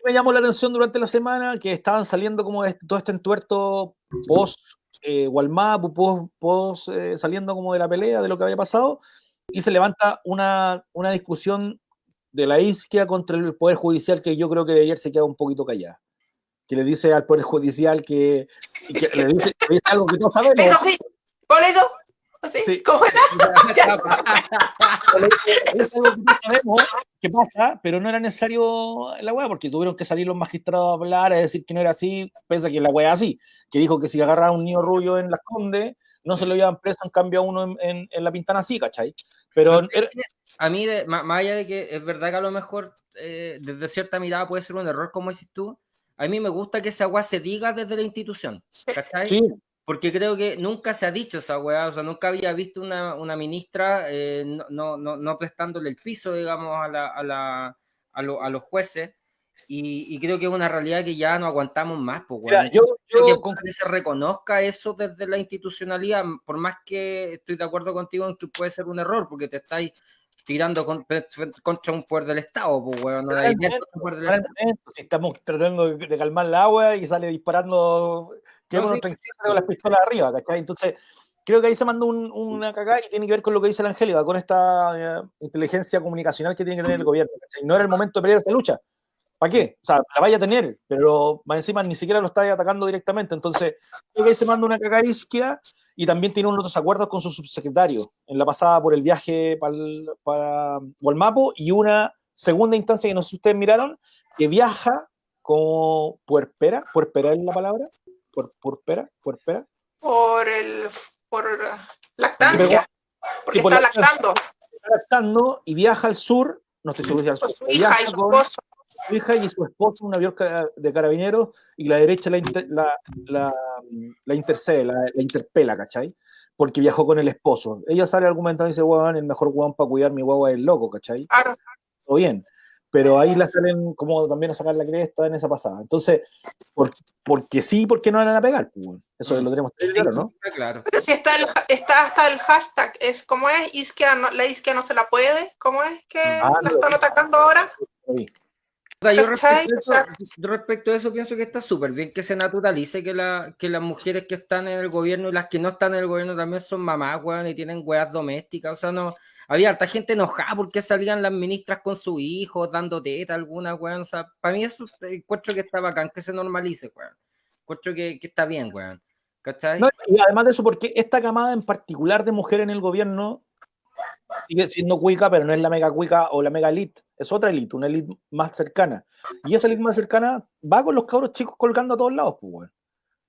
me llamó la atención durante la semana que estaban saliendo como este- todo este entuerto post eh, Walmap, post, post, eh, saliendo como de la pelea, de lo que había pasado, y se levanta una, una discusión de la isquia contra el Poder Judicial que yo creo que ayer se queda un poquito callada. Que le dice al Poder Judicial que, que le, dice, le dice algo que todos sabemos. Eso sí, por eso, ¿sí? Sí. ¿Cómo era? sabemos que pasa, pero no era necesario la weá, porque tuvieron que salir los magistrados a hablar, a decir que no era así, pese a que la weá es así, que dijo que si agarraba a un niño rubio en las condes, no se lo llevaban preso, en cambio a uno en, en- en la pintana sí, ¿cachai? Pero era- A mí, de- más allá de que es verdad que a lo mejor eh, desde cierta mirada puede ser un error, como dices tú, a mí me gusta que esa weá se diga desde la institución, ¿cachai? sí, Porque creo que nunca se ha dicho esa weá, o sea, nunca había visto una, una ministra eh, no, no, no, prestándole el piso, digamos, a, la, a, la, a, lo- a los jueces. Y, y creo que es una realidad que ya no aguantamos más, pues, mira, weón. yo, Creo yo que, que se reconozca eso desde la institucionalidad, por más que estoy de acuerdo contigo en que puede ser un error, porque te estáis tirando con- contra un poder del Estado, pues, weón, no si estamos tratando de, calmar el agua y sale disparando, que No, sí, con las pistolas arriba, ¿cachai? Entonces, creo que ahí se mandó un- una cagada y tiene que ver con lo que dice la Angélica, con esta eh, inteligencia comunicacional que tiene que tener el gobierno. ¿cachai? No era el momento de pelear esta lucha. ¿Para qué? O sea, la vaya a tener, pero más encima ni siquiera lo está atacando directamente. Entonces, creo que ahí se manda una cagada isquia y también tiene unos acuerdos con su subsecretario en la pasada por el viaje para, para Gualmapo y una segunda instancia que no sé si ustedes miraron, que viaja como puerpera, puerpera es la palabra, Puer- puerpera, puerpera, Por el, por lactancia, porque Sí, por está lactando está lactando y viaja al sur, no estoy seguro si al sur, su hija y su esposo. su hija y su esposo, un avión de carabineros, y la derecha la, inter- la, la, la intercede, la, la interpela, ¿cachai? Porque viajó con el esposo. Ella sale argumentando y dice, weón, el mejor weón para cuidar mi guagua es el loco, ¿cachai? Claro. todo bien. Pero ahí la salen como también a sacar la cresta en esa pasada. Entonces, por, porque sí, porque no van a pegar. pues. Eso Mm. lo tenemos claro, ¿no? Claro. Pero si está, el, ha- está hasta el hashtag, es ¿cómo es? Isquia no- la isquia no se la puede, ¿cómo es que Ah, la no. están atacando ahora? Sí. Yo, respecto eso, yo respecto a eso pienso que está súper bien que se naturalice que, la, que las mujeres que están en el gobierno y las que no están en el gobierno también son mamás, weón, y tienen weas domésticas. O sea, no. Había harta gente enojada porque salían las ministras con sus hijos dando teta alguna, weón. O sea, para mí eso eh, encuentro que está bacán, que se normalice, weón. Encuentro que, que está bien, weón. ¿Cachai? No, y además de eso, porque esta camada en particular de mujeres en el gobierno sigue siendo cuica, pero no es la mega cuica o la mega elite, es otra elite, una elite más cercana. Y esa elite más cercana va con los cabros chicos colgando a todos lados, pues, weón.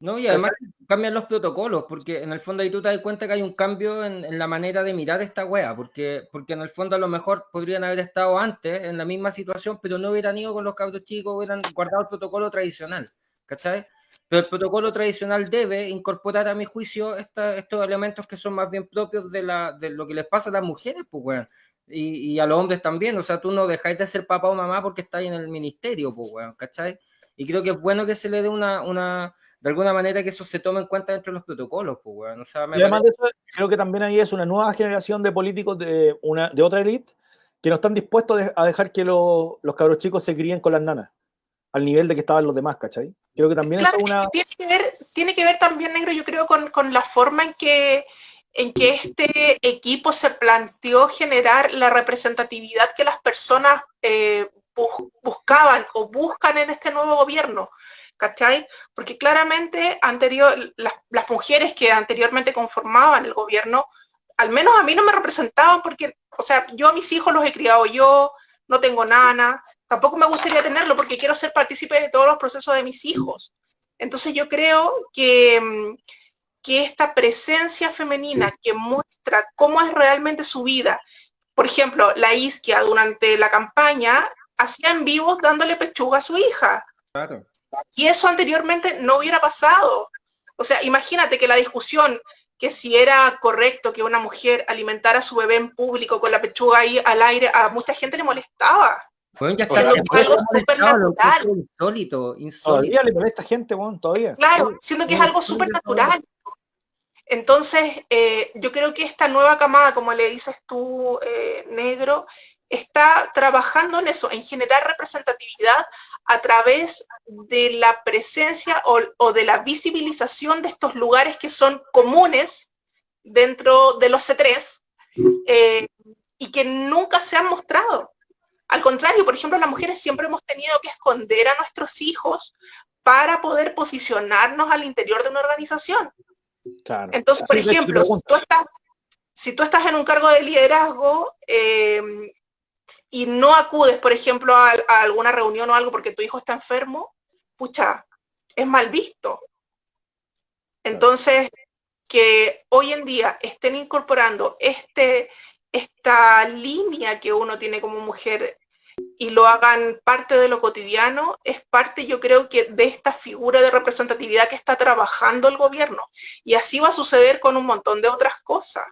No, y además cambian los protocolos, porque en el fondo ahí tú te das cuenta que hay un cambio en, en la manera de mirar esta wea, porque, porque en el fondo a lo mejor podrían haber estado antes en la misma situación, pero no hubieran ido con los cabros chicos, hubieran guardado el protocolo tradicional, ¿cachai? Pero el protocolo tradicional debe incorporar, a mi juicio, estos elementos que son más bien propios de, la, de lo que les pasa a las mujeres, pues, weón. Y, a los hombres también. O sea, tú no dejáis de ser papá o mamá porque estáis en el ministerio, pues, weón, ¿cachai? Y creo que es bueno que se le dé una, una, de alguna manera que eso se tome en cuenta dentro de los protocolos, pues, weón. O sea, y además de eso, creo que también ahí es una nueva generación de políticos de, una, de otra élite que no están dispuestos a dejar que los, los cabros chicos se críen con las nanas al nivel de que estaban los demás, ¿cachai? Creo que también es una... Tiene que, ver, tiene que ver también, Negro, yo creo, con, con la forma en que, en que este equipo se planteó generar la representatividad que las personas eh, buscaban o buscan en este nuevo gobierno. ¿Cachai? Porque claramente anterior, las, las, mujeres que anteriormente conformaban el gobierno, al menos a mí no me representaban porque, o sea, yo a mis hijos los he criado yo, no tengo nana, tampoco me gustaría tenerlo porque quiero ser partícipe de todos los procesos de mis hijos. Entonces yo creo que, mm, que esta presencia femenina que muestra cómo es realmente su vida, por ejemplo, la Isquia durante la campaña hacía en vivos dándole pechuga a su hija. Y eso anteriormente no hubiera pasado. O sea, imagínate que la discusión que si era correcto que una mujer alimentara a su bebé en público con la pechuga ahí al aire, a mucha gente le molestaba. Bueno, ya está algo súper natural. Insólito, insólito. Todavía le molesta gente, bueno, todavía. Claro, siendo que es algo súper natural. Entonces, eh, yo creo que esta nueva camada, como le dices tú, eh, negro, está trabajando en eso, en generar representatividad a través de la presencia o, de la visibilización de estos lugares que son comunes dentro de los C3 eh, y que nunca se han mostrado. Al contrario, por ejemplo, las mujeres siempre hemos tenido que esconder a nuestros hijos para poder posicionarnos al interior de una organización. Entonces, por ejemplo, si tú, estás, si tú estás en un cargo de liderazgo em, y no acudes, por ejemplo, a, alguna reunión o algo porque tu hijo está enfermo, pucha, es mal visto. Entonces, que hoy en día estén incorporando este, esta línea que uno tiene como mujer y lo hagan parte de lo cotidiano, es parte, yo creo que, de esta figura de representatividad que está trabajando el gobierno. Y así va a suceder con un montón de otras cosas.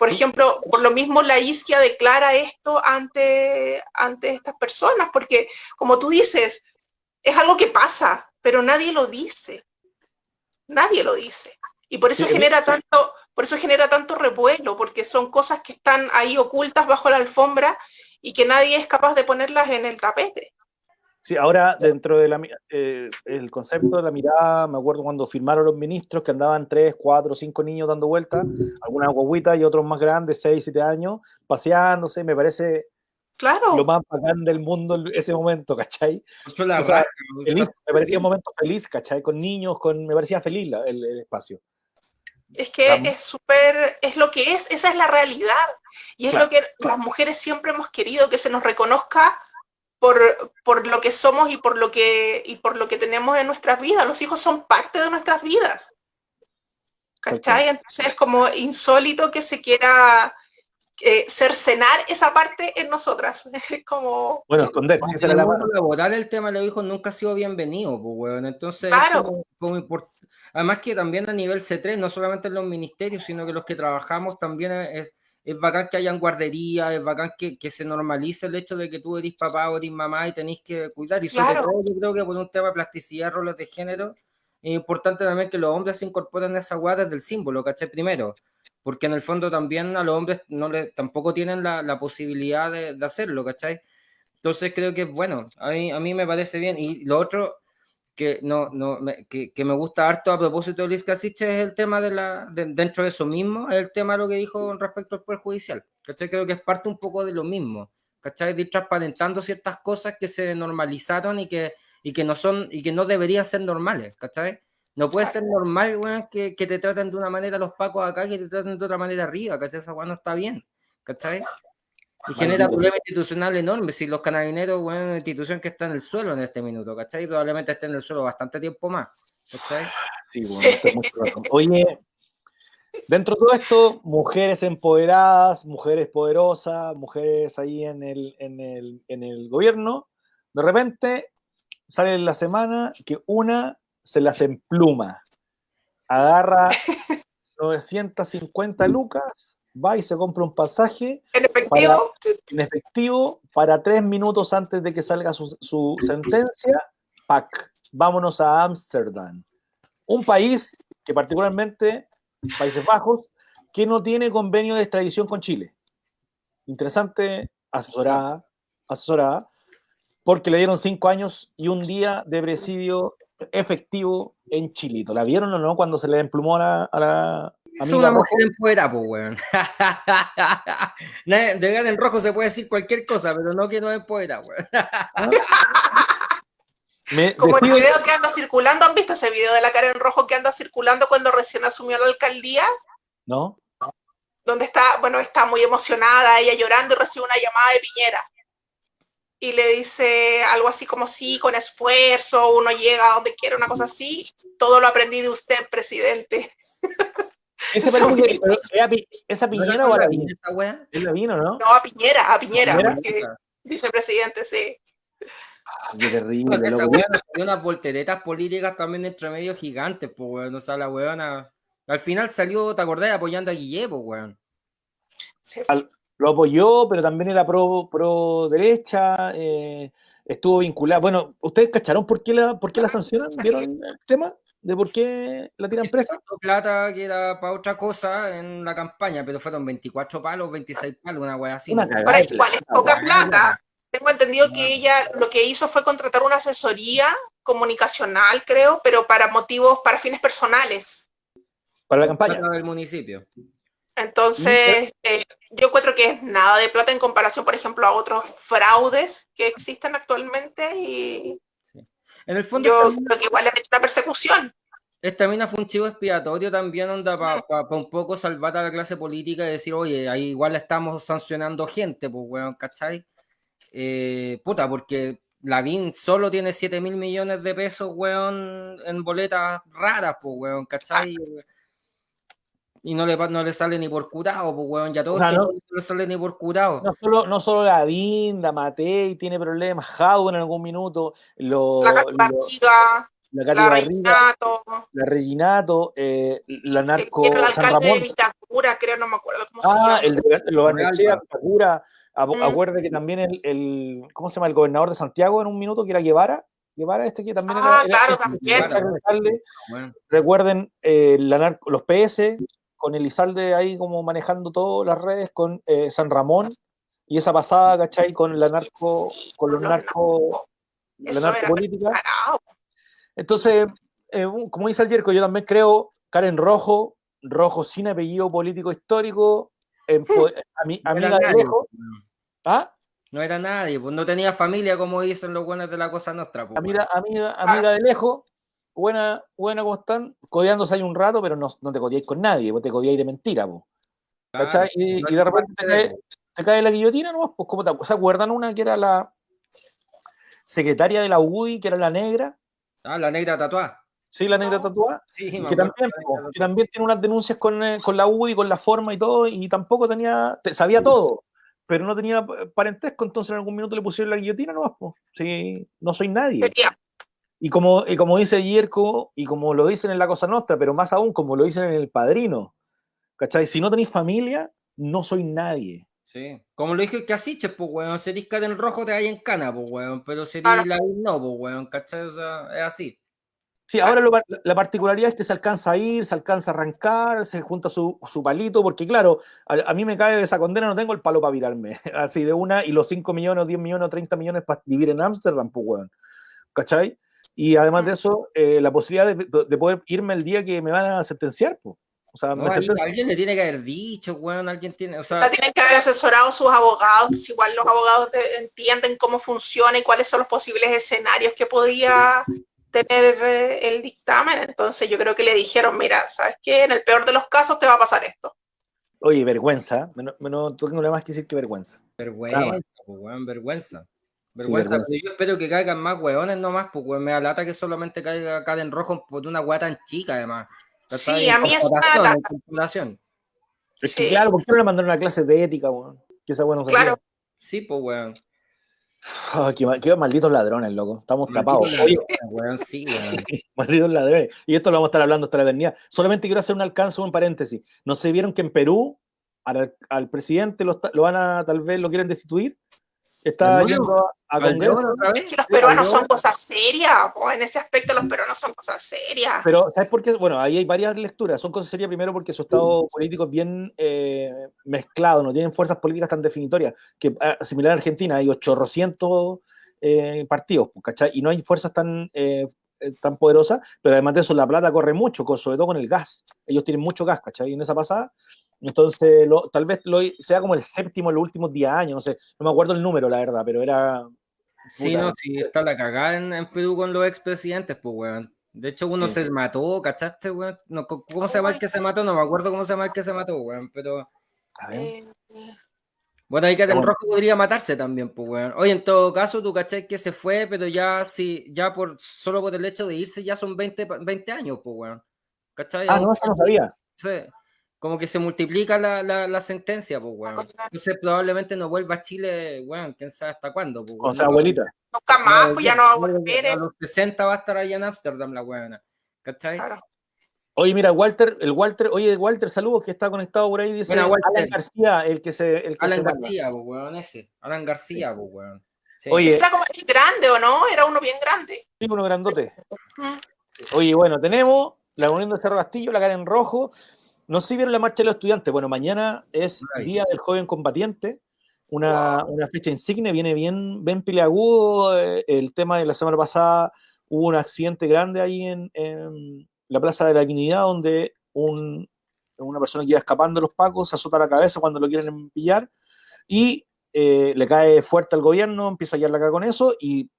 Por ejemplo, por lo mismo la isquia declara esto ante, ante estas personas, porque como tú dices, es algo que pasa, pero nadie lo dice. Nadie lo dice. Y por eso genera tanto, por eso genera tanto revuelo, porque son cosas que están ahí ocultas bajo la alfombra y que nadie es capaz de ponerlas en el tapete. Sí, ahora dentro del eh, el concepto de la mirada, me acuerdo cuando firmaron los ministros que andaban tres, cuatro, cinco niños dando vueltas, algunas guaguitas y otros más grandes, seis, siete años, paseándose, me parece claro. lo más bacán del mundo ese momento, ¿cachai? me parecía un momento feliz, ¿cachai? Con niños, con, me parecía feliz el espacio. Es que es súper, es lo que es, esa es la realidad. Y es lo que las mujeres siempre hemos querido, que se nos reconozca por, por, lo que somos y por lo que, y por lo que tenemos en nuestras vidas. Los hijos son parte de nuestras vidas. ¿Cachai? Entonces es como insólito que se quiera eh, cercenar esa parte en nosotras. Es como... Bueno, esconder. el laboral el tema de los hijos nunca ha sido bienvenido, pues, bueno. Entonces, claro. como, Además que también a nivel C3, no solamente en los ministerios, sino que los que trabajamos también es, es bacán que hayan guardería, es bacán que, que, se normalice el hecho de que tú eres papá o eres mamá y tenéis que cuidar. Y sobre todo yo creo que por un tema de plasticidad, roles de género, es importante también que los hombres se incorporen a esa guarda del símbolo, ¿caché? Primero, porque en el fondo también a los hombres no le, tampoco tienen la, la posibilidad de, de, hacerlo, ¿cachai? Entonces creo que, bueno, a mí, a mí me parece bien. Y lo otro, que, no, no, me, que, que, me gusta harto a propósito de Luis Casich es el tema de la, dentro de eso mismo, es el tema de lo que dijo respecto al Poder Judicial. ¿cachai? Creo que es parte un poco de lo mismo, ¿cachai? De ir transparentando ciertas cosas que se normalizaron y que, y que no son, y que no deberían ser normales, ¿cachai? No puede ser normal, que, que, te traten de una manera los pacos acá que te traten de otra manera arriba, ¿cachai? Esa weón no está bien, ¿cachai? Y genera problemas institucional enormes. Si los canabineros, bueno, una institución que está en el suelo en este minuto, ¿cachai? Probablemente esté en el suelo bastante tiempo más, ¿cachai? Sí, bueno, Oye, dentro de todo esto, mujeres empoderadas, mujeres poderosas, mujeres ahí en el, en el, en el gobierno, de repente sale en la semana que una se las empluma. Agarra 950 lucas, va y se compra un pasaje En efectivo, en efectivo para tres minutos antes de que salga su, su sentencia. Pac, vámonos a Ámsterdam. Un país que particularmente, Países Bajos, que no tiene convenio de extradición con Chile. Interesante, asesorada, asesorada, porque le dieron cinco años y un día de presidio efectivo en Chilito. ¿La vieron o no cuando se le emplumó a la, a la Es una Rojo? mujer empoderada, pues, weón. De Karen Rojo se puede decir cualquier cosa, pero no que no es empoderada, weón. Me como el video que anda circulando, ¿han visto ese video de la Karen Rojo que anda circulando cuando recién asumió la alcaldía? ¿No? donde está, bueno, está muy emocionada, ella llorando y recibe una llamada de Piñera. Y le dice algo así como, sí, con esfuerzo, uno llega a donde quiere, una cosa así. Todo lo aprendí de usted, presidente. Ese parece que- pero ¿era Pi- ¿Esa piñera o la vino? esa weá? ¿Es la vino, no? No, a Piñera, a Piñera, ¿Piñera? porque vicepresidente, sí. Qué terrible. Porque esa weá nos dio unas volteretas políticas también entre medio gigantes, pues, weón. O sea, la weona. Al final salió, ¿te acordás? Apoyando a Guille, pues, weón. sí. Lo apoyó, pero también era pro, pro derecha, eh, estuvo vinculado. Bueno, ¿ustedes cacharon por qué la, por qué la sancionan? ¿Vieron el tema? ¿De por qué la tiran presa? Plata que era para otra cosa en la campaña, pero fueron 24 palos, 26 palos, una weá así. Una es igual, es plata, poca plata. Tengo entendido que ella lo que hizo fue contratar una asesoría comunicacional, creo, pero para motivos, para fines personales. Para la campaña. Plata del municipio. Entonces, eh, yo encuentro que es nada de plata en comparación, por ejemplo, a otros fraudes que existen actualmente y En el fondo, yo creo que igual hecho una persecución. esta mina fue un chivo expiatorio también, onda, para un poco salvar a la clase política y decir, oye, ahí igual estamos sancionando gente, pues, weón, ¿cachai? Eh, puta, porque Lavín solo tiene 7 mil millones de pesos, weón, en boletas raras, pues, weón, ¿cachai? Y no le, no le sale ni por curado, pues, weón, ya todo O sea, no- no le sale ni por curado. No solo, no solo la DIN, la Matei tiene problemas, Jadwe en algún minuto, lo, La Barriga, la la Barriga, Reinato, la Reginato, eh, la que narco el San alcalde de Ramón. Vitacura, creo, no me acuerdo cómo se Ah, llama. el de lo Barnechea. Vitacura. Acu- Mm. Acuerde que también el, el, ¿cómo se llama? El gobernador de Santiago en un minuto, que era Guevara. Guevara, este que también Ah, era, claro, era- también. weón. Recuerden eh, la narco- los PS, con Elizalde ahí como manejando todas las redes, con eh, San Ramón, y esa pasada, ¿cachai? Con la narco, con los narco, la narcopolítica. Entonces, eh, como dice el Yerko, yo también creo, Karen Rojo, Rojo sin apellido político histórico, empo- ami- No era amiga de nadie, lejos. ¿Ah? No era nadie, pues no tenía familia, como dicen los buenos de la cosa nuestra. Pues, Amiga, amiga, amiga de lejos, buena, buena, ¿cómo están? Codeándose ahí un rato, pero no, no te codeáis con nadie, vos te codeáis de mentira, po, weón. ¿cachai? Y, no y de repente te cae, te cae la guillotina, ¿no? Pues, ¿cómo te, ¿se acuerdan una que era la secretaria de la UDI, que era la negra? Ah, la negra tatuada. Sí, la negra No. tatuada. Sí, que también, que también tiene unas denuncias con, eh, con la UDI, con la forma y todo, y tampoco tenía, te- sabía todo, pero no tenía parentesco, entonces en algún minuto le pusieron la guillotina pues. Sí, no soy nadie. Sería. Y como, y como dice Yerko, y como lo dicen en La Cosa Nostra, pero más aún como lo dicen en El Padrino, ¿cachai? Si no tenéis familia, no soy nadie. Sí. Como lo dije el Casiches, pues, weón. Serís en rojo, te hay en cana, pues, weón. Pero serís Claro. la no, pues, weón. ¿Cachai? O sea, es así. Sí, ahora lo la particularidad es que se alcanza a ir, se alcanza a arrancar, se junta su, su palito, porque claro, a, a mí me cae de esa condena, no tengo el palo para virarme, así de una, y los 5 millones, o 10 millones, o 30 millones para vivir en Ámsterdam, pues, weón. ¿Cachai? Y además de eso, eh, la posibilidad de, de poder irme el día que me van a sentenciar, pues. O sea, No, sentencian- alguien le tiene que haber dicho, weón. Alguien tiene. O sea, La tienen que haber asesorado sus abogados, pues igual los abogados de- entienden cómo funciona y cuáles son los posibles escenarios que podía tener eh, el dictamen. Entonces yo creo que le dijeron, mira, ¿sabes qué? En el peor de los casos te va a pasar esto. Oye, vergüenza, menos, menos, tengo nada más que decir que vergüenza. vergüenza, Claro. pues, weón. Vergüenza. Sí, Vergüenza, pero yo espero que caigan más weones nomás, pues, weón. Me da lata que solamente caiga en rojo por una weá tan chica, además. Sí, a mí es lata. Es que Sí. claro, ¿por qué no le mandaron una clase de ética, weón? Que esa bueno Claro. Sí, pues, weón. Ah, qué, ma- qué malditos ladrones, loco. Estamos tapados. Weón, sí, weón. malditos ladrones. Y esto lo vamos a estar hablando hasta la eternidad. Solamente quiero hacer un alcance, un paréntesis. ¿No se vieron que en Perú al, al presidente lo, lo van a, tal vez lo quieren destituir? Está yendo a, a ¿Al Congreso. Es que los peruanos son cosas serias, po, en ese aspecto los peruanos son cosas serias. Pero, ¿sabes por qué? Bueno, ahí hay varias lecturas. Son cosas serias primero porque su estado político es bien eh, mezclado, no tienen fuerzas políticas tan definitorias. Que ah, similar a Argentina, hay 800 eh, partidos, ¿cachai? Y no hay fuerzas tan, eh, eh, tan poderosas, pero además de eso la plata corre mucho, sobre todo con el gas. Ellos tienen mucho gas, ¿cachai? En esa pasada. Entonces, lo- tal vez lo, sea como el séptimo en los últimos 10 años, no sé, no me acuerdo el número, la verdad, pero era... Sí, puta, no, sí, está la cagada en, en Perú con los expresidentes, pues, weón. De hecho, uno Sí. se mató, ¿cachaste, weón? No, ¿Cómo se llama el que se mató? No me acuerdo cómo se llama el que se mató, weón, pero... a ver. Eh, Bueno, ahí que en rojo podría matarse también, pues, weón. Oye, en todo caso, tú cachai que se fue, pero ya sí, ya por solo por el hecho de irse ya son 20, pa- 20 años, pues, weón. ¿Cachai? Ah, no, eso no sabía. Sí, Como que se multiplica la, la, la sentencia, pues, weón. Entonces probablemente no vuelva a Chile, weón, quién sabe hasta cuándo, pues, O sea, abuelita. nunca más, pues ya no va a volver. A los 60 va a estar allá en Ámsterdam la weona. ¿Cachai? claro. Oye, mira, Walter, el Walter, oye, Walter, saludos, que está conectado por ahí, dice Buena, Walter. Alan García, el que se... El que Alan se. García, pues, weón, ese. Alan García, pues, weón. Sí. Oye, era como el grande, ¿o no? Era uno bien grande. Sí, uno grandote. Oye, bueno, tenemos la Unión de Cerro Castillo, la cara en rojo. No sé si vieron la marcha de los estudiantes. Bueno, mañana es. Día del Joven Combatiente, una, una fecha insigne, viene bien, bien peleagudo. eh, El tema de la semana pasada hubo un accidente grande ahí en, en la Plaza de la Dignidad, donde un- una persona que iba escapando de los pacos se azota la cabeza cuando lo quieren pillar y eh, le cae fuerte al gobierno, empieza a hallar la cara con eso y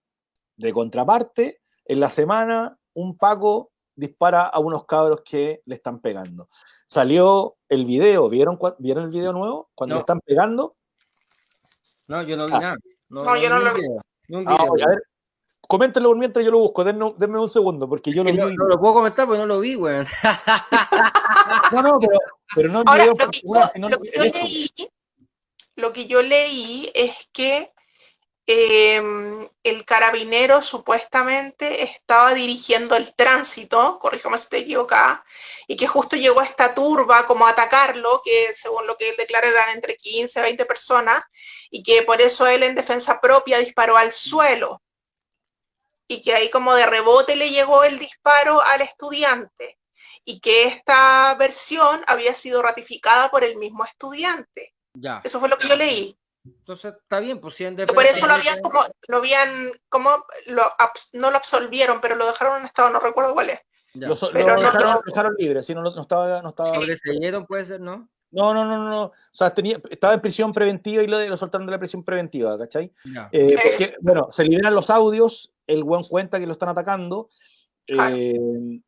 de contraparte, en la semana un paco dispara a unos cabros que le están pegando. Salió el video, ¿vieron, ¿vieron el video nuevo? Cuando No. le están pegando. No, yo no vi Ah. nada. No, No, yo no lo vi. un Ah, oye, a ver, coméntenlo mientras yo lo busco, denme, denme un segundo, porque yo lo vi. no, no lo puedo comentar porque no lo vi, weón. No, no, pero, pero no Ahora, lo que, particular, yo, sino lo en que yo esto. leí, lo que yo leí es que eh, el carabinero supuestamente estaba dirigiendo el tránsito, corríjame si estoy equivocada, y que justo llegó esta turba como a atacarlo, que según lo que él declara eran entre 15 a 20 personas, y que por eso él en defensa propia disparó al suelo, y que ahí como de rebote le llegó el disparo al estudiante, y que esta versión había sido ratificada por el mismo estudiante. Ya. Eso fue lo que yo leí. Entonces está bien, pues si por eso lo habían como, lo habían, como, lo, no lo absolvieron, pero lo dejaron en estado, no recuerdo cuál es. Lo, so- Pero lo no- dejaron, lo dejaron libre, sí, no, no estaba, no estaba. Sobreseyeron, puede ser, ¿no? No, no, no, no, no. O sea, tenía, estaba en prisión preventiva y lo, lo soltaron de la prisión preventiva, ¿cachai? Ya. Eh, porque, bueno, se liberan los audios, el buen cuenta que lo están atacando. Claro. eh,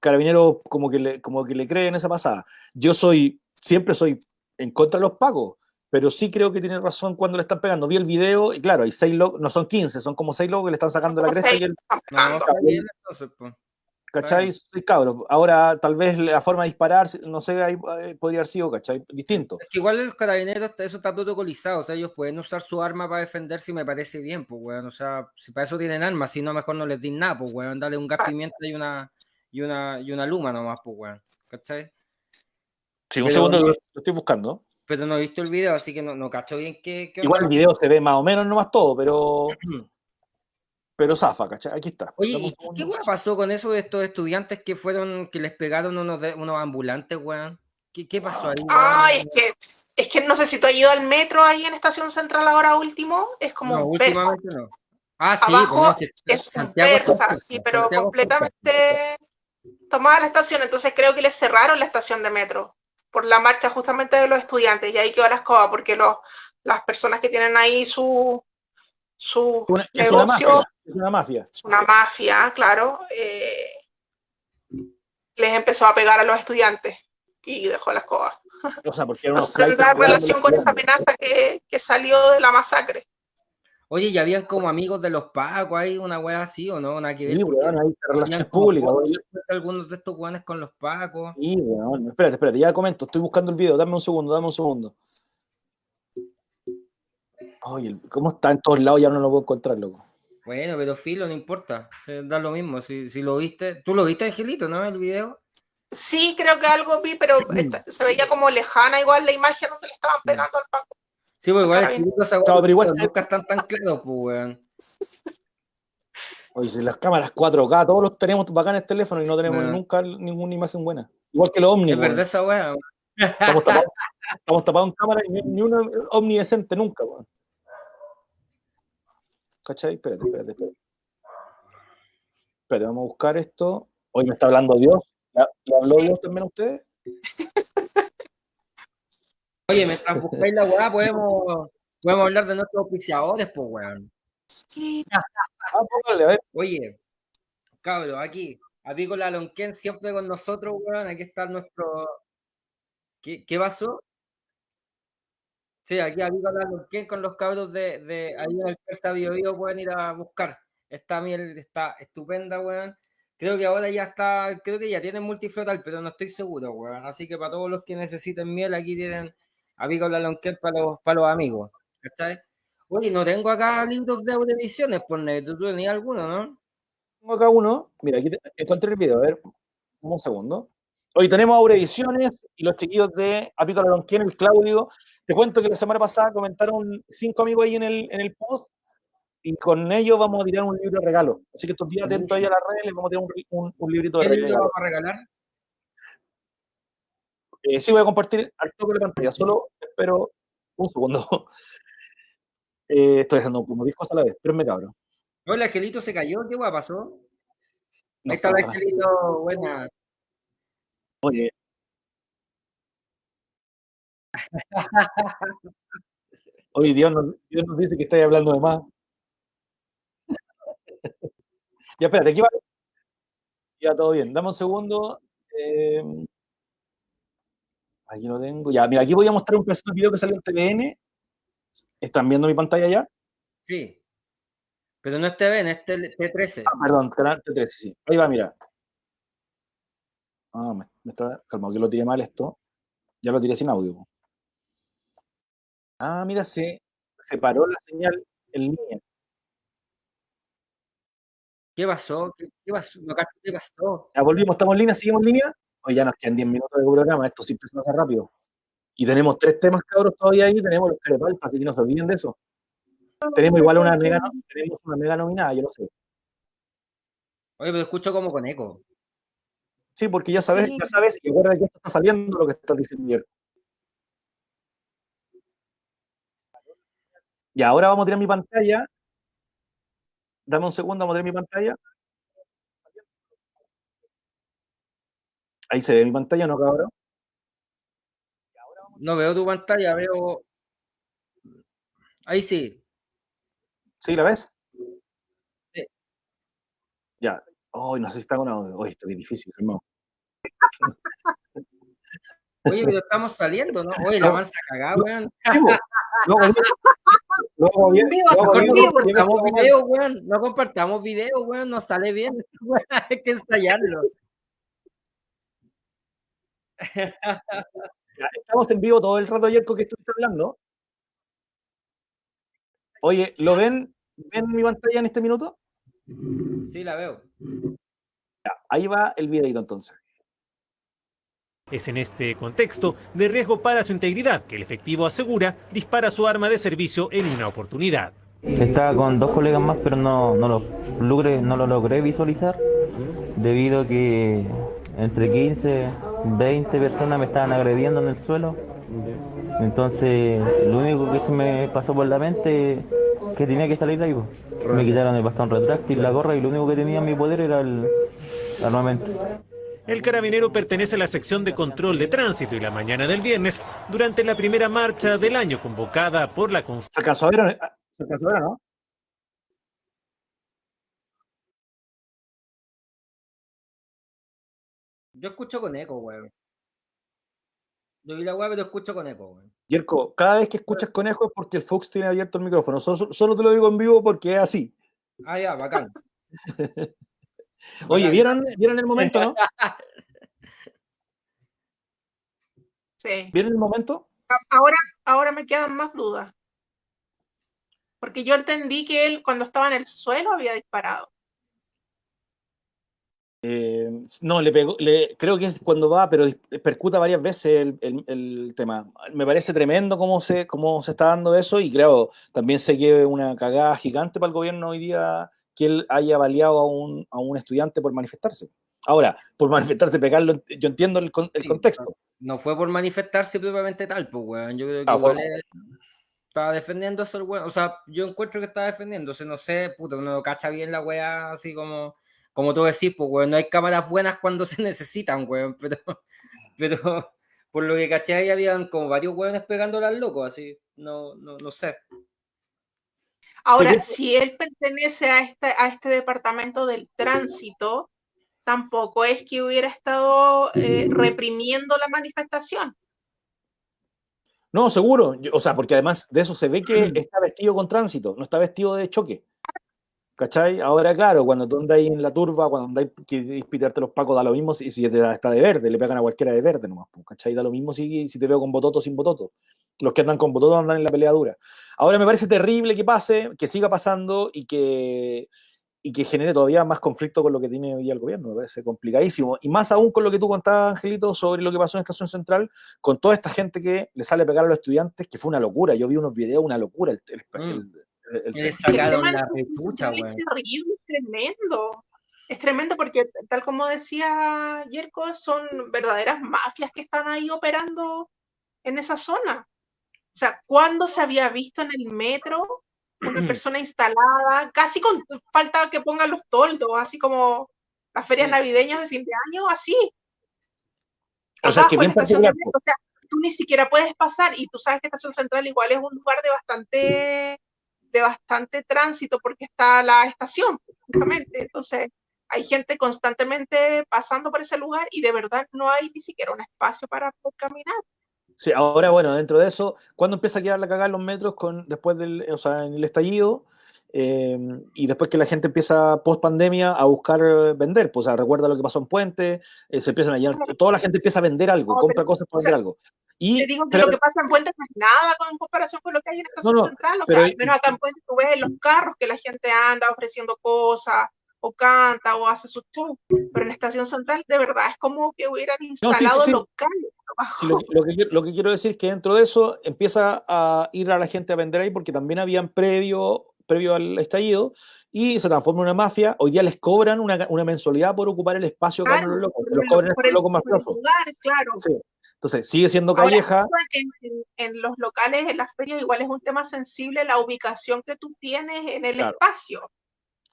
Carabinero como que, le, como que le cree en esa pasada. Yo soy, siempre soy en contra de los pagos, pero sí creo que tiene razón cuando le están pegando. Vi el video y claro, hay seis locos, no son 15, son como seis locos que le están sacando la cresta y el, No, bien, entonces, pues. ¿cachai? Soy cabro. Ahora, tal vez la forma de disparar, no sé, ahí eh, podría haber sido, ¿cachai? Distinto. Es que igual el carabinero, eso está protocolizado, o sea, ellos pueden usar su arma para defenderse y me parece bien, pues, weón, o sea, si para eso tienen armas, si no, mejor no les din nada, pues, weón, dale un gas pimienta y una, y una, y una luma nomás, pues, weón, ¿cachai? Sí, un Pero- segundo, lo estoy buscando. Pero no he visto el video, así que no, no cacho bien qué, qué Igual el video se ve más o menos nomás todo, pero. Pero zafa, ¿cachai? Aquí está. Oye, ¿y qué, weón pasó con eso de estos estudiantes que fueron, que les pegaron unos, de- unos ambulantes, weón? ¿Qué, qué pasó ahí? weón? Ay, es que, es que no sé si tú has ido al metro ahí en Estación Central ahora último, es como No, un persa. últimamente no. Ah, sí, Abajo pues no, si- Es un persa, persa, sí, pero Santiago persa. completamente tomada la estación, entonces creo que les cerraron la estación de metro por la marcha justamente de los estudiantes y ahí quedó la escoba porque los, las personas que tienen ahí su, su Una- es una negocio mafia. Es una mafia. es una mafia, claro, eh, les empezó a pegar a los estudiantes y dejó la escoba. O sea, porque era la que relación con esa amenaza que, que salió de la masacre. Oye, ¿y habían como amigos de los pacos ahí, una wea así o no? Nada que ver. Sí, weón, ahí relaciones públicas. Algunos de estos weones con los pacos. Sí, weón. Espérate, espérate, ya comento. Estoy buscando el video. Dame un segundo, dame un segundo. Oye, ¿cómo está en todos lados? Ya no lo puedo encontrar, loco. Bueno, pero filo, no importa. Se da lo mismo. Si, si lo viste, ¿tú lo viste, Angelito, no? El video. Sí, creo que algo vi, pero se veía como lejana igual la imagen donde le estaban pegando al Paco. Sí, pues igual. Angelito, esa Claro, pero igual nunca están tan claros, pues, weón. Oye, si las cámaras 4K, todos los tenemos bacanes teléfonos y no tenemos No. nunca ninguna imagen buena. Igual que los Omni. Es verdad esa weá. Estamos tapados, estamos tapados en cámara y ni, ni una Omni decente nunca, weón. ¿Cachai? Espérate, espérate, espérate. Espérate, vamos a buscar esto. Hoy me está hablando Dios. ¿Le habló. Dios también a ustedes? Oye, mientras buscáis la weá, podemos, podemos hablar de nuestros auspiciadores, pues, weón. Sí, Ah. Oye, cabros, aquí, Avícola Lonquén siempre con nosotros, weón. Aquí está nuestro. ¿Qué, qué pasó? Sí, aquí Avícola Lonquén con los cabros de, de ahí en el Persa Bio Bio pueden ir a buscar. Esta miel está estupenda, weón. Creo que ahora ya está, creo que ya tienen multiflotal, pero no estoy seguro, weón. Así que para todos los que necesiten miel, aquí tienen Avícola Lonquén para los, para los amigos. ¿Cachai? Oye, no tengo acá libros de audiciones, por negro. ¿Tú tenías alguno, no? Tengo acá uno. Mira, aquí te- encontré el video. A ver, un segundo. Hoy tenemos Aura Ediciones y los chiquillos de Apícola Lonquén, el Claudio. Te cuento que la semana pasada comentaron cinco amigos ahí en el, en el post y con ellos vamos a tirar un libro de regalo. Así que estos días atentos ahí a las redes, les vamos a tirar un, un- un librito de ¿Qué libro regalo. vamos a regalar? Eh, sí, voy a compartir al toque de la pantalla, solo espero un segundo. Eh, estoy haciendo como 10 cosas a la vez, pero me cabrón. No, el angelito se cayó, ¿qué guay pasó? No Ahí está el angelito, buena. Oye. Oye, Dios nos, Dios nos dice que estáis hablando de más. ya, espérate, aquí va. Ya, todo bien. Dame un segundo. Eh, aquí lo tengo. Ya, mira, aquí voy a mostrar un pedazo de video que salió en TVN. ¿Están viendo mi pantalla ya? Sí. Pero no es TVN, es T- T13. Ah, perdón, canal T13, sí. Ahí va, mira. Ah, me, me está. Calma, que lo tiré mal esto. Ya lo tiré sin audio. Ah, mira, se separó la señal en línea. ¿Qué pasó? ¿Qué, qué pasó? No ¿Qué pasó? Ya volvimos, estamos en línea, seguimos en línea. Hoy ya nos quedan 10 minutos de programa, esto siempre se pasa rápido. Y tenemos tres temas cabros todavía ahí, tenemos los carepalpas, así que no se olviden de eso. Tenemos igual una mega, no- tenemos una mega nominada, yo lo sé. Oye, pero escucho como con eco. Sí, porque ya sabes, Sí. ya sabes, y recuerda que esto está saliendo lo que estás diciendo ayer. Y ahora vamos a tirar mi pantalla. Dame un segundo, vamos a tirar mi pantalla. Ahí se ve mi pantalla, ¿no, cabrón? No veo tu pantalla, veo. Ahí sí. ¿Sí, la ves? Sí. Ya. Ay, no sé si está con audio. Oye, esto es difícil, hermano. Oye, pero estamos saliendo, ¿no? Oye, la mansa cagada, weón. Po. Luego, luego, bien- Mejor bien- no bien- compartamos bien- video, weón. No compartamos video, weón. No sale bien. Hay que ensayarlo. Estamos en vivo todo el rato ayer con que estuviste hablando. Oye, ¿lo ven? ¿Ven mi pantalla en este minuto? Sí, la veo. Ahí va el videito entonces. Es en este contexto de riesgo para su integridad que el efectivo asegura dispara su arma de servicio en una oportunidad. Estaba con dos colegas más, pero no, no, lo, logré, no lo logré visualizar debido a que entre 15, 20 personas me estaban agrediendo en el suelo. Entonces, lo único que se me pasó por la mente es que tenía que salir de ahí. Me quitaron el bastón retráctil, la gorra y lo único que tenía en mi poder era el armamento. El carabinero pertenece a la sección de control de tránsito y la mañana del viernes, durante la primera marcha del año convocada por la Conf- ¿Se alcanzó a ver o no? ¿Se o no? Yo escucho con eco, weón. Yo vi la weá, pero escucho con eco, weón. Yerko, cada vez que escuchas conejo es porque el Fox tiene abierto el micrófono. Solo, solo te lo digo en vivo porque es así. Ah, ya, bacán. Oye. ¿vieron, ¿vieron el momento, no? sí. ¿Vieron el momento? Ahora, ahora me quedan más dudas. Porque yo entendí que él cuando estaba en el suelo había disparado. Eh, no, le pegó, le, creo que es cuando va, pero percuta varias veces el, el, el, tema. Me parece tremendo cómo se, cómo se está dando eso y creo también se lleve una cagada gigante para el gobierno hoy día que él haya baleado a un, a un estudiante por manifestarse. Ahora, por manifestarse, pegarlo, yo entiendo el, el sí, contexto. No fue por manifestarse propiamente tal, pues, weón. Yo creo que ah, igual estaba defendiéndose el weón. O sea, yo encuentro que estaba defendiéndose, no sé, puta, uno cacha bien la weá así como como tú decís, pues, weón, no hay cámaras buenas cuando se necesitan, weón, pero, pero por lo que caché ahí habían como varios weones pegándola al loco, así, no, no, no sé. Ahora, si él pertenece a este, a este departamento del tránsito, tampoco es que hubiera estado eh, reprimiendo la manifestación. No, seguro, o sea, porque además de eso se ve que está vestido con tránsito, no está vestido de choque. ¿Cachai? Ahora, claro, cuando tú ahí en la turba, cuando andas que pitarte los pacos, da lo mismo si, si te está de verde, le pegan a cualquiera de verde nomás, ¿cachai? Da lo mismo si, si te veo con bototo o sin bototo. Los que andan con bototo andan en la pelea dura. Ahora me parece terrible que pase, que siga pasando y que, y que genere todavía más conflicto con lo que tiene hoy día el gobierno. Me parece complicadísimo. Y más aún con lo que tú contabas, Angelito, sobre lo que pasó en Estación Central, con toda esta gente que le sale a pegar a los estudiantes, que fue una locura. Yo vi unos videos, una locura. El, el, mm. el, el, le sacaron la güey. Es terrible, es tremendo. Es tremendo porque, tal como decía Yerko, son verdaderas mafias que están ahí operando en esa zona. O sea, ¿cuándo se había visto en el metro una persona instalada, casi con falta que pongan los toldos, así como las ferias navideñas de fin de año, así? O sea, que bien o sea, tú ni siquiera puedes pasar y tú sabes que Estación Central igual es un lugar de bastante de bastante tránsito porque está la estación, justamente. Entonces, hay gente constantemente pasando por ese lugar y de verdad no hay ni siquiera un espacio para caminar. Sí, ahora bueno, dentro de eso, ¿cuándo empieza a quedar la cagada en los metros con, después del, o sea, en el estallido? Eh, y después que la gente empieza post pandemia a buscar vender, pues o sea, recuerda lo que pasó en Puente, eh, se empiezan a llenar, toda la gente empieza a vender algo, no, compra pero, cosas para o sea, vender algo. Y, te digo que pero, lo que pasa en Puente no es nada en comparación con lo que hay en Estación no, no, Central. O sea, al menos acá en Puente tú ves en los carros que la gente anda ofreciendo cosas, o canta, o hace su show. Pero en Estación Central, de verdad, es como que hubieran instalado no, sí, sí, locales. Sí, lo, lo, que, lo, que, quiero decir es que dentro de eso empieza a ir a la gente a vender ahí porque también habían previo, previo al estallido y se transforma en una mafia. Hoy día les cobran una, una mensualidad por ocupar el espacio claro, los locos. Los cobran por el, locos más. Claro. Sí. Entonces, sigue siendo calleja. Ahora, en, en, en, los locales, en las ferias, igual es un tema sensible la ubicación que tú tienes en el claro. espacio.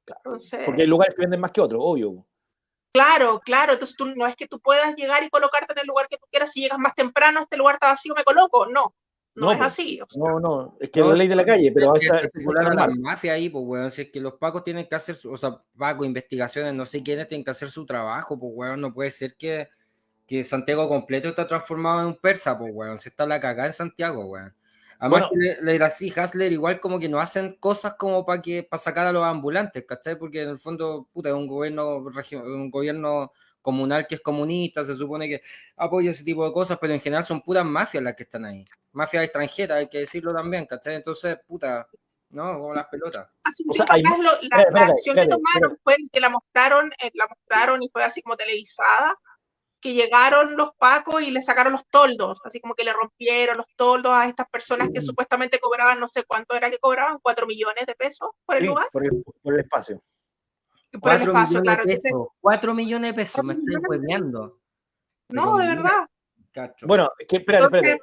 Claro. Entonces, Porque hay lugares que venden más que otros, obvio. Claro, claro. Entonces, tú, no es que tú puedas llegar y colocarte en el lugar que tú quieras. Si llegas más temprano, este lugar está vacío, me coloco. No. No, no es así. O sea, no, no, es que no, es la ley de la calle, pero es que a la mafia ahí, pues, weón. Si es que los pacos tienen que hacer, su, o sea, pacos, investigaciones, no sé quiénes tienen que hacer su trabajo, pues, weón. No puede ser que, que Santiago completo está transformado en un persa, pues, weón. Se está la cagada en Santiago, weón. Además, bueno, le, le, así, Hasler igual como que no hacen cosas como para que para sacar a los ambulantes, ¿cachai? Porque en el fondo, puta, es un gobierno, un gobierno comunal que es comunista, se supone que apoya ese tipo de cosas, pero en general son puras mafias las que están ahí. Mafias extranjeras, hay que decirlo también, ¿cachai? Entonces, puta, ¿no? Como las pelotas. Así o sea, hay... lo, la, la, la, acción que tomaron fue que la mostraron, eh, la mostraron y fue así como televisada, que llegaron los pacos y le sacaron los toldos, así como que le rompieron los toldos a estas personas que supuestamente cobraban, no sé cuánto era que cobraban, cuatro millones de pesos por el sí, lugar. Por el, por el espacio. Por el espacio, claro. De pesos, Entonces, cuatro millones de pesos, me estoy hueveando. No, de verdad. Cacho. Bueno, es que espérate, espérate.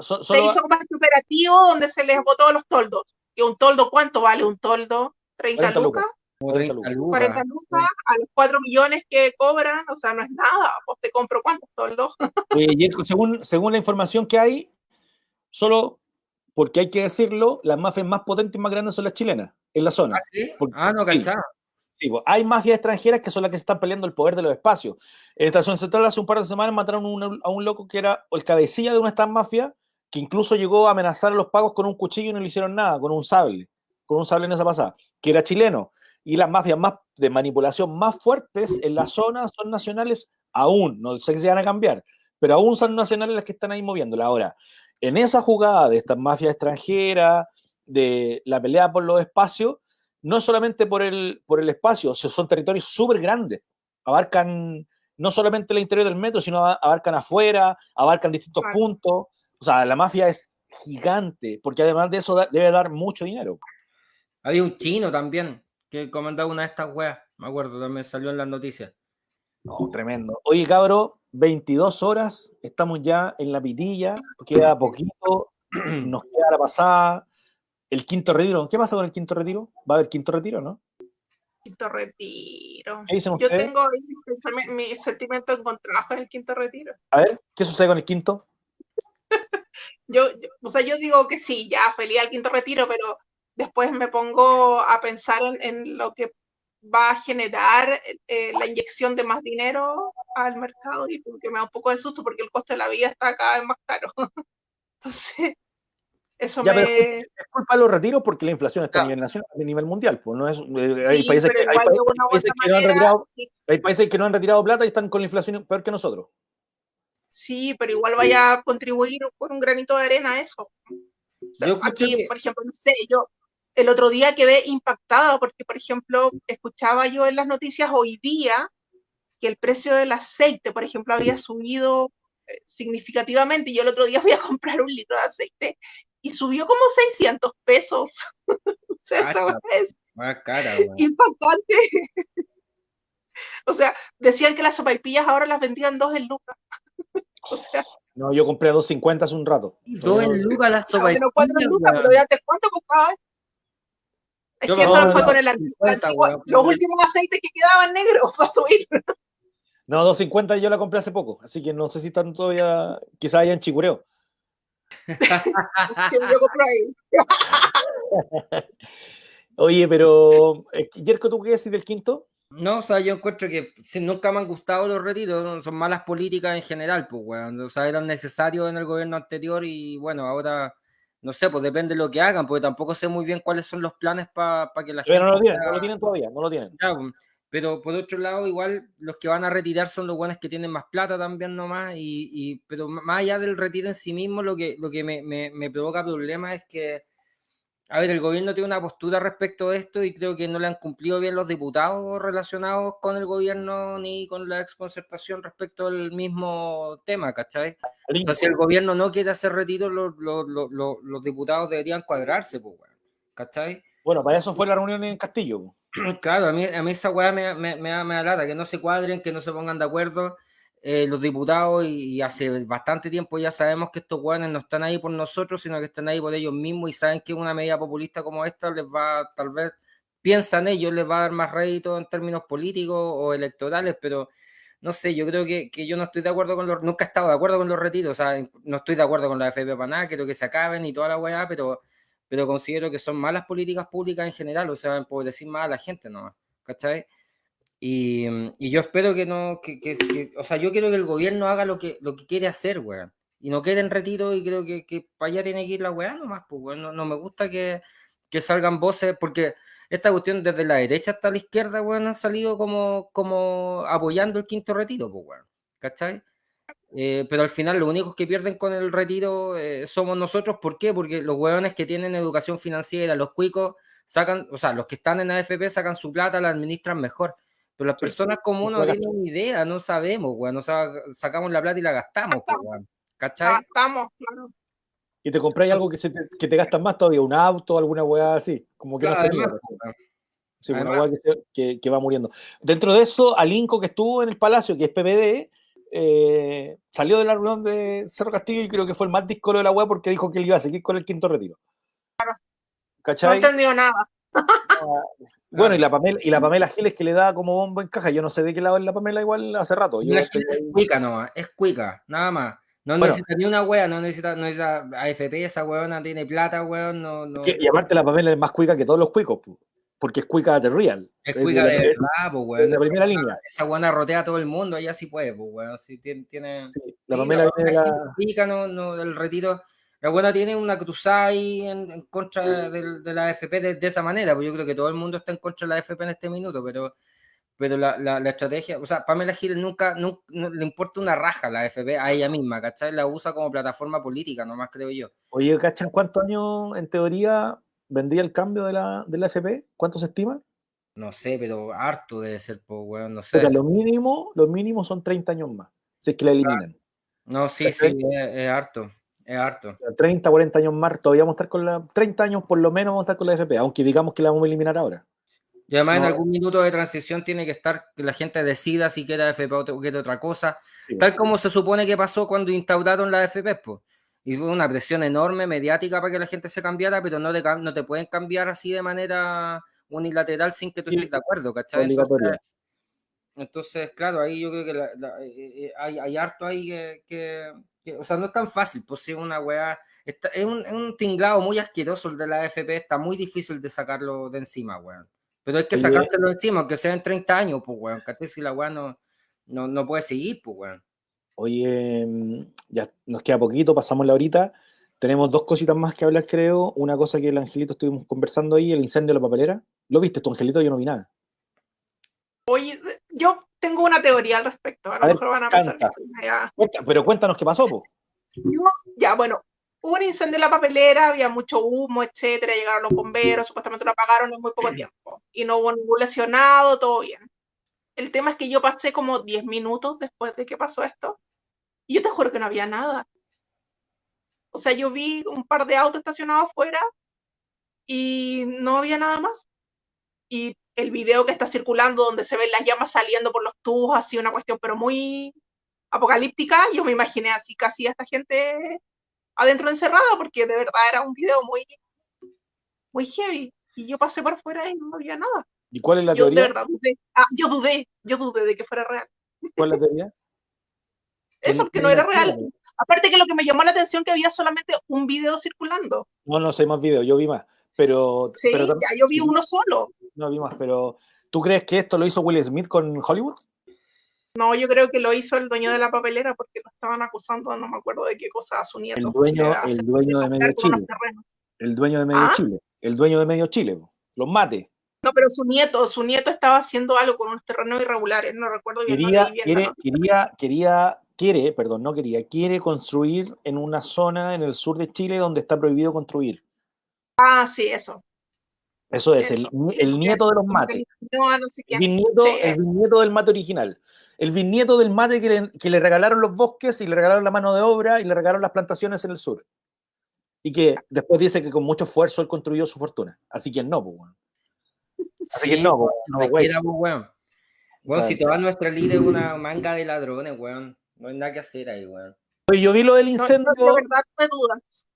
So, solo... Se hizo como este operativo donde se les botó los toldos. ¿Y un toldo cuánto vale un toldo? ¿30 lucas? lucas? 40 lucas. 40 lucas a los 4 millones que cobran, o sea, no es nada. Pues te compro cuántos toldos. Eh, según, según la información que hay, solo porque hay que decirlo, las mafias más potentes y más grandes son las chilenas, en la zona. Ah, ¿sí? Porque, ah no, sí, hay mafias extranjeras que son las que están peleando el poder de los espacios. En Estación Central hace un par de semanas mataron a un loco que era el cabecilla de una de estas mafias, que incluso llegó a amenazar a los pagos con un cuchillo y no le hicieron nada, con un sable, con un sable en esa pasada, que era chileno y las mafias más de manipulación más fuertes en la zona son nacionales aún, no sé si van a cambiar, pero aún son nacionales las que están ahí moviéndola. Ahora, en esa jugada de estas mafias extranjeras, de la pelea por los espacios, no solamente por el, por el espacio, son territorios súper grandes, abarcan no solamente el interior del metro, sino abarcan afuera, abarcan distintos puntos. O sea, la mafia es gigante, porque además de eso debe dar mucho dinero. Había un chino también que comandaba una de estas weas, me acuerdo, también salió en las noticias. No, tremendo. Oye, cabro, 22 horas, estamos ya en la pitilla, queda poquito, nos queda la pasada, el quinto retiro. ¿Qué pasa con el quinto retiro? ¿Va a haber quinto retiro, no? Quinto retiro. Yo tengo mi, sentimiento encontrado con el quinto retiro. A ver, ¿qué sucede con el quinto? yo, o sea, yo digo que sí, ya feliz al quinto retiro, pero después me pongo a pensar en, lo que va a generar eh, la inyección de más dinero al mercado y porque me da un poco de susto porque el coste de la vida está cada vez más caro. Entonces, eso me... es culpa de los retiros porque la inflación está a nivel nacional, a nivel mundial. Pues no es, eh, hay, países que, hay, países que no han retirado, plata y están con la inflación peor que nosotros. Sí, pero igual vaya a contribuir con un granito de arena a eso. aquí, por ejemplo, no sé, yo el otro día quedé impactada porque, por ejemplo, escuchaba yo en las noticias hoy día que el precio del aceite, por ejemplo, había subido eh, significativamente. Y yo el otro día fui a comprar un litro de aceite y subió como 600 pesos. o sea, eso es impactante. o sea, decían que las sopaipillas ahora las vendían dos en lucas. o sea. No, yo compré a 2.50 hace un rato. Dos en lucas las sopaipillas. No, cuatro en lucas, pero ya te cuánto costaba. Es que eso fue con el antiguo, los últimos aceites que quedaban negros para subir. No, 250 yo la compré hace poco, así que no sé si están todavía, quizás hayan chicureo. Oye, pero Yerko, ¿tú qué decís del quinto? No, o sea, yo encuentro que nunca me han gustado los retiros, son malas políticas en general, pues, weón. O sea, eran necesarios en el gobierno anterior y bueno, ahora no sé, pues depende de lo que hagan, porque tampoco sé muy bien cuáles son los planes para que la gente. No lo tienen, no lo tienen todavía, no lo tienen. Pues, pero por otro lado, igual los que van a retirar son los buenos que tienen más plata también nomás, y, y pero más allá del retiro en sí mismo, lo que, lo que me, me, me provoca problemas es que a ver, el gobierno tiene una postura respecto a esto y creo que no le han cumplido bien los diputados relacionados con el gobierno ni con la exconcertación respecto al mismo tema, ¿cachai? Entonces, si el gobierno no quiere hacer retiro, los, los, diputados deberían cuadrarse, pues, ¿cachai? Bueno, para eso fue la reunión en Castillo. Claro, a mí, a mí esa weá me, me, me, me alata, que no se cuadren, que no se pongan de acuerdo eh, los diputados y, hace bastante tiempo ya sabemos que estos hueones no están ahí por nosotros, sino que están ahí por ellos mismos y saben que una medida populista como esta les va, tal vez, piensan ellos, les va a dar más rédito en términos políticos o electorales, pero no sé, yo creo que, que, yo no estoy de acuerdo con los, nunca he estado de acuerdo con los retiros, o sea, no estoy de acuerdo con la FP para nada, quiero que se acaben y toda la weá, pero, pero considero que son malas políticas públicas en general, o sea, decir más a la gente, ¿no? ¿Cachai? Y, y, yo espero que no, que, que, o sea, yo quiero que el gobierno haga lo que, lo que quiere hacer, weón. Y no quede en retiro y creo que, que para allá tiene que ir la weá nomás, pues, weón. No, no, me gusta que, que salgan voces, porque esta cuestión desde la derecha hasta la izquierda, weón, han salido como, como apoyando el quinto retiro, pues, weón. ¿Cachai? Eh, pero al final los únicos que pierden con el retiro eh, somos nosotros. ¿Por qué? Porque los weones que tienen educación financiera, los cuicos, sacan, o sea, los que están en AFP sacan su plata, la administran mejor. Pero las personas comunes no tienen idea, no sabemos, weón. O sea, sacamos la plata y la gastamos, ¿Cachai? Gastamos, claro. Y te compráis algo que, se te, que te gastas más todavía, un auto, alguna weá así. Como que no tenía. Sí, una weá que, que, va muriendo. Dentro de eso, Alinco que estuvo en el Palacio, que es PPD, eh, salió de la reunión de Cerro Castillo y creo que fue el más discolo de la weá porque dijo que él iba a seguir con el quinto retiro. Claro. ¿Cachai? No entendió nada. Bueno, y la Pamela, y la Pamela Giles que le da como bombo en caja. Yo no sé de qué lado es la Pamela igual hace rato. es cuica nomás, es cuica, nada más. No necesita ni una wea, no necesita, no necesita AFP, esa weona tiene plata, weón. No, no... Y aparte la Pamela es más cuica que todos los cuicos, porque es cuica de real. Es cuica de, verdad, pues weón. la primera línea. Esa weona rotea a todo el mundo, ella sí puede, pues weón. Sí, tiene, tiene... la Pamela viene la... Cuica, no, no, del retiro la buena tiene una cruzada ahí en, contra de, la AFP de, esa manera, pues yo creo que todo el mundo está en contra de la AFP en este minuto, pero, pero la, la, estrategia, o sea, Pamela Giles nunca, nunca le importa una raja a la AFP a ella misma, ¿cachai? La usa como plataforma política, nomás creo yo. Oye, ¿cachan cuántos años en teoría vendría el cambio de la, de la FP? ¿Cuánto se estima? No sé, pero harto debe ser, pues, weón, no sé. Lo mínimo, lo mínimo son 30 años más, si es que la eliminan. No, sí, sí, es, es harto, es harto. O sea, 30, 40 años más, todavía vamos a estar con la... 30 años por lo menos vamos a estar con la FP, aunque digamos que la vamos a eliminar ahora. Y además en algún minuto de transición tiene que estar que la gente decida si quiere FP o quiere otra cosa, Sí. tal como se supone que pasó cuando instauraron la FP, pues. Y fue una presión enorme mediática para que la gente se cambiara, pero no te, cam- no te pueden cambiar así de manera unilateral sin que tú estés de acuerdo, ¿cachai? Entonces, entonces, claro, ahí yo creo que la- la- eh, eh, hay, hay harto ahí que, que- que- o sea, no es tan fácil, pues sí, una weá, está- es, un, es un tinglado muy asqueroso el de la FP, está muy difícil de sacarlo de encima, weón. Pero hay que sacárselo de encima, aunque sea en 30 años, pues, weón, ¿cachai? Si la weá no, no, no puede seguir, pues, weón. Oye, mm, ya nos queda poquito, pasamos la horita. Tenemos dos cositas más que hablar, creo. Una cosa que el Angelito estuvimos conversando ahí, el incendio de la papelera. ¿Lo viste tú, Angelito? Yo no vi nada. Oye, yo tengo una teoría al respecto. A lo ver, mejor van a pensar que pero cuéntanos qué pasó, po. Yo, ya, bueno, hubo un incendio en la papelera, había mucho humo, etcétera, llegaron los bomberos, supuestamente lo apagaron en muy poco tiempo. Y no hubo ningún lesionado, todo bien. El tema es que yo pasé como 10 minutos después de que pasó esto, y yo te juro que no había nada. O sea, yo vi un par de autos estacionados afuera y no había nada más. Y el video que está circulando donde se ven las llamas saliendo por los tubos, así una cuestión, pero muy apocalíptica, yo me imaginé así casi a esta gente adentro encerrada, porque de verdad era un video muy, muy heavy. Y yo pasé por fuera y no había nada. ¿Y cuál es la Yo de teoría? verdad dudé. Ah, yo dudé, yo dudé de que fuera real. ¿Cuál es la teoría? Eso, que no era real. Aparte que lo que me llamó la atención que había solamente un video circulando. No, no sé más videos, yo vi más. Pero, Sí, pero ya yo vi sí, uno solo. no vi más, pero ¿tú crees que esto lo hizo Will Smith con Hollywood? No, yo creo que lo hizo el dueño de la papelera porque lo estaban acusando, no me acuerdo de qué cosa, a su nieto. El dueño, el dueño de Medio unos Chile. El dueño de Medio ¿Ah? Chile. El dueño de Medio Chile. Los mate. No, pero su nieto, su nieto estaba haciendo algo con unos terrenos irregulares, no recuerdo bien. Quería, bien quiere, quería, quería, quiere, perdón, no quería, quiere construir en una zona en el sur de Chile donde está prohibido construir. Ah, sí, eso. Eso es, el, Eso. el nieto de los mates. no, no sé El qué. bisnieto, Sí. el bisnieto del mate original. El bisnieto del mate que le, que le regalaron los bosques y le regalaron la mano de obra y le regalaron las plantaciones en el sur. Y que después dice que con mucho esfuerzo él construyó su fortuna. Así que no, pues, weón. Así que no, pues, no güey. quiera, pues, weón. Weón, O sea, si toda nuestra líder es una manga de ladrones, weón. No hay nada que hacer ahí, weón. Oye, yo vi lo del No, incendio. yo de verdad tuve dudas.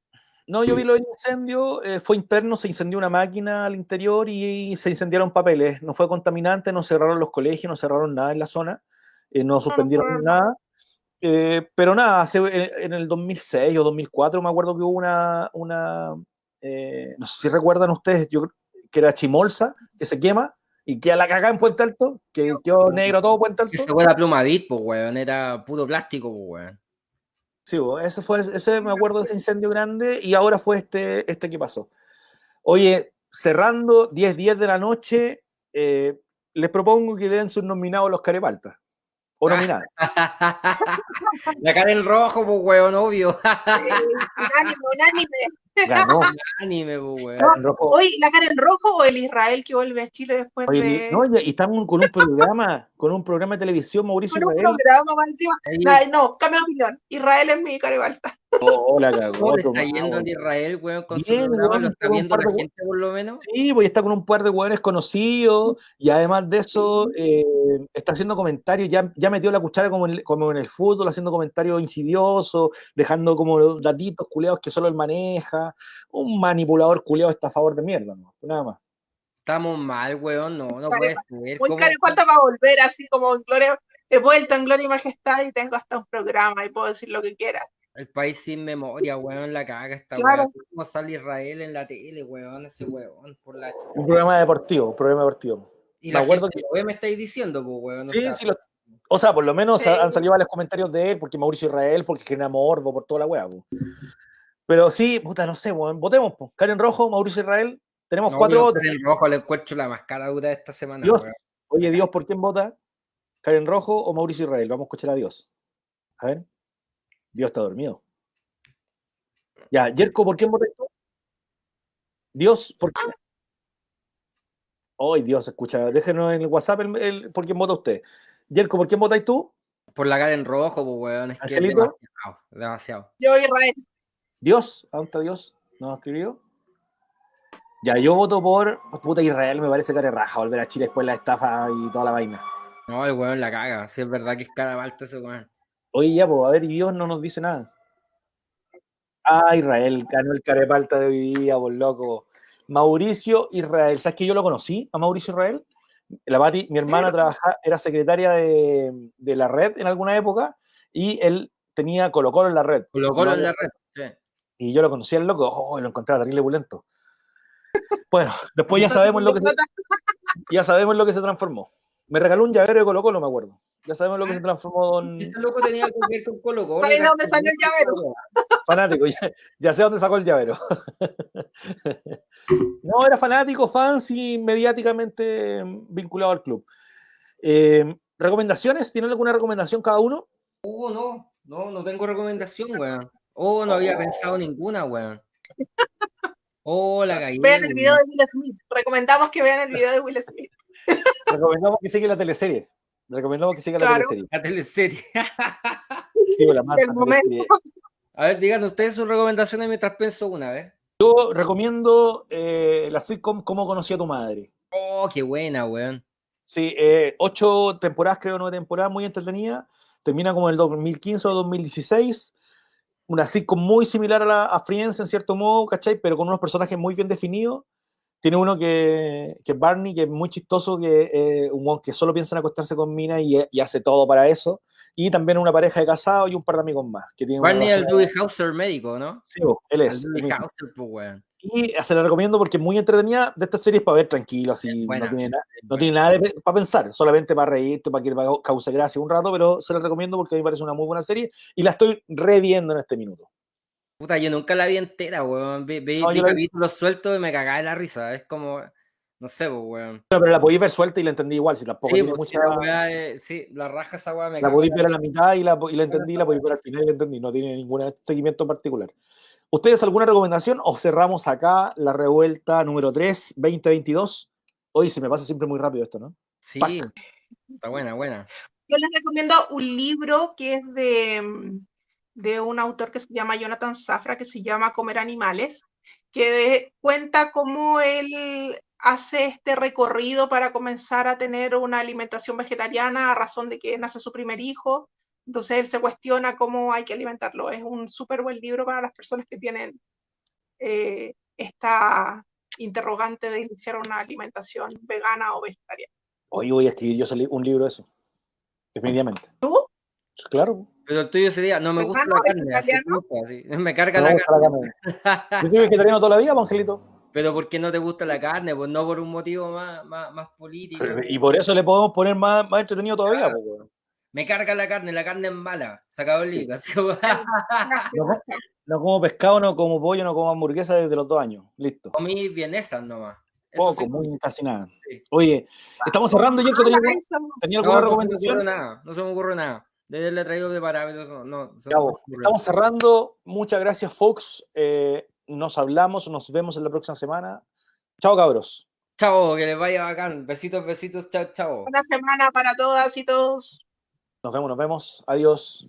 No, yo vi lo del incendio, eh, fue interno, se incendió una máquina al interior y, se incendiaron papeles. No fue contaminante, no cerraron los colegios, no cerraron nada en la zona, eh, no suspendieron nada. Eh, pero nada, hace- en, en el 2006 o 2004 me acuerdo que hubo una, una eh, no sé si recuerdan ustedes, yo creo que era Chimolsa, que se quema y queda la cagada en Puente Alto, que quedó negro todo Puente Alto. Esa fue la pluma Bit, pues, weón. Era puro plástico, pues, weón. Sí, bo, ese fue, ese me acuerdo de ese incendio grande y ahora fue este, este que pasó. Oye, cerrando 10, 10 de la noche, eh, les propongo que den sus nominados a los carepaltas. O nominadas. la cara en rojo, pues, weón, obvio. Eh, unánime, unánime. Ganó. Anime, Rojo. Hoy, ¿la cara en rojo o el Israel que vuelve a Chile después Oye, de. no, y- estamos con un programa, con un programa de televisión, Mauricio con un Israel. programa más encima. Ahí, Ay, no, cambio de opinión. Israel es mi caribalta. Oh, la cagó, ¿Cómo le otro está yendo en. Israel, weón, con su Bien, programa? weón, ¿Lo está viendo la de- gente, por lo menos? Sí, pues está con un par de hueones conocidos y además de eso eh, está haciendo comentarios, ya, ya metió la cuchara como en, el- como en el fútbol, haciendo comentarios insidiosos, dejando como datitos culeados que solo él maneja, un manipulador culeado está a favor de mierda, ¿no? nada más. Estamos mal, weón, no, no Care- puede ser. Muy ¿Cómo- caripalta para volver, así como en gloria. He vuelto en gloria y majestad y tengo hasta un programa y puedo decir lo que quiera. El país sin memoria, weón, la caga esta Claro. weón. ¿Cómo sale Israel en la tele, weón? Ese weón, por la Un programa deportivo, un programa deportivo. Y Me la acuerdo gente ve, me estáis diciendo, pues, weón. o Sí, sea, sí, lo- o sea, por lo menos Sí. han salido varios comentarios de él, porque Mauricio Israel, porque genera morbo, por toda la weá. Pero sí, puta, no sé, weón, votemos, po. Karen Rojo, Mauricio Israel, tenemos no, cuatro weón, votos. En rojo le encuentro la más cara dura de esta semana, Dios, oye Dios, ¿por quién vota? ¿Karen Rojo o Mauricio Israel? Vamos a escuchar a Dios. A ver. Dios está dormido. Ya, Jerko, ¿por quién votas tú? Dios, ¿por qué? Ay, Dios, escucha, déjenos en el WhatsApp el, el- por quién vota usted. Yerko, ¿por quién votáis tú? Por la cara en rojo, pues, weón. Es que es Angelito. demasiado, demasiado. Yo Israel. Dios, ¿a dónde está Dios? ¿No ha escribió? Ya, yo voto por puta Israel, me parece cara de raja volver a Chile después de la estafa y toda la vaina. No, el weón la caga. Si es verdad que es cara balta ese weón. Oye, ya, pues, a ver, y Dios no nos dice nada. Ah, Israel, ganó el carepalta de hoy día, por loco. Mauricio Israel, ¿sabes que yo lo conocí a Mauricio Israel? La Pati, mi hermana trabajaba, era secretaria de, de la red en alguna época y él tenía Colo Colo en la red. Colo Colo No, en la red. Y yo lo conocía el loco, oh, lo encontraba terrible bulento. Bueno, después ya sabemos lo que se, ya sabemos lo que se transformó. Me regaló un llavero de Colo Colo, me acuerdo. Ya sabemos lo que se transformó don Ese loco tenía que ver con Colo Colo. ¿Sabes dónde salió el llavero? fanático. Ya, ya sé dónde sacó el llavero. No, era fanático, fans y mediáticamente vinculado al club. Eh, ¿Recomendaciones? ¿Tienen alguna recomendación cada uno? Oh, no, no, no tengo recomendación, weón. Oh, no había pensado ninguna, weón. Oh, la cagué. Vean el video de Will Smith. Recomendamos que vean el video de Will Smith. Recomendamos que siga la teleserie. Recomendamos que siga la Claro. teleserie. La teleserie. Sí, la teleserie. A ver, digan ustedes sus recomendaciones mientras pienso una vez. Yo recomiendo eh, la sitcom Cómo conocí a tu madre. Oh, qué buena, weón. Sí, eh, ocho temporadas, creo, nueve temporadas, muy entretenida. Termina como en el 2015 o 2016. Una sitcom muy similar a, la, a Friends, en cierto modo, ¿cachai? Pero con unos personajes muy bien definidos. Tiene uno que, que es Barney, que es muy chistoso, que es un que solo piensa en acostarse con Mina y, y hace todo para eso. Y también una pareja de casados y un par de amigos más. Que Barney el relación- Dewey Hauser médico, ¿no? Sí, él El es. Dewey el mismo. Hauser, pues, weón. Y se la recomiendo porque es muy entretenida de estas series para ver tranquilo, así buena, no tiene, no nada para pensar, solamente para reírte, para que te cause gracia un rato, pero se la recomiendo porque a mí me parece una muy buena serie y la estoy reviendo en este minuto. Puta, yo nunca la vi entera, weón. Vi, vi, No, vi vi- sueltos y me cagaba de la risa. Es como, no sé, pues, weón. Pero, pero la podéis ver suelta y la entendí igual, si tampoco Sí, pues, mucha... la eh, sí, la raja esa weá me La de ver a la mitad y la, y la entendí, la podéis ver al final y la entendí, no tiene ningún seguimiento en particular. ¿Ustedes alguna recomendación o cerramos acá la revuelta número 3, 2022? Hoy se me pasa siempre muy rápido esto, ¿no? Sí, Pac. está buena, buena. Yo les recomiendo un libro que es de, de un autor que se llama Jonathan Safra, que se llama Comer Animales, que de- cuenta cómo él hace este recorrido para comenzar a tener una alimentación vegetariana a razón de que nace su primer hijo. Entonces él se cuestiona cómo hay que alimentarlo. Es un súper buen libro para las personas que tienen eh, esta interrogante de iniciar una alimentación vegana o vegetariana. Hoy voy a escribir yo un libro de eso. Definitivamente. ¿Tú? Claro. Pero el tuyo sería, no me gusta ¿Vegano la carne, así, así. Me carga Me la gusta la carne. carne. Yo soy vegetariano toda la vida, pues, Angelito. Pero ¿por qué no te gusta la carne? Pues no por un motivo más, más, más político. Y por eso le podemos poner más, más entretenido todavía. Claro. pues, weón. Me carga la carne, la carne es mala. Sacado el Sí. libro. así como- No, co- no como pescado, no como pollo, no como hamburguesa desde los dos años. Listo. Comí vienesas nomás. Eso Poco, sí. muy casi nada. Sí. Oye, estamos cerrando. Yo tenía, Ah, tenía No, alguna no se me ocurre recomendación. nada. No se me ocurre nada. De le he traído preparado. No, se me estamos cerrando. Muchas gracias, Fox. Eh, nos hablamos, nos vemos en la próxima semana. Chao, cabros. Chao, que les vaya bacán. Besitos, besitos. Chao, chao. Buena semana para todas y todos. Nos vemos, nos vemos. Adiós.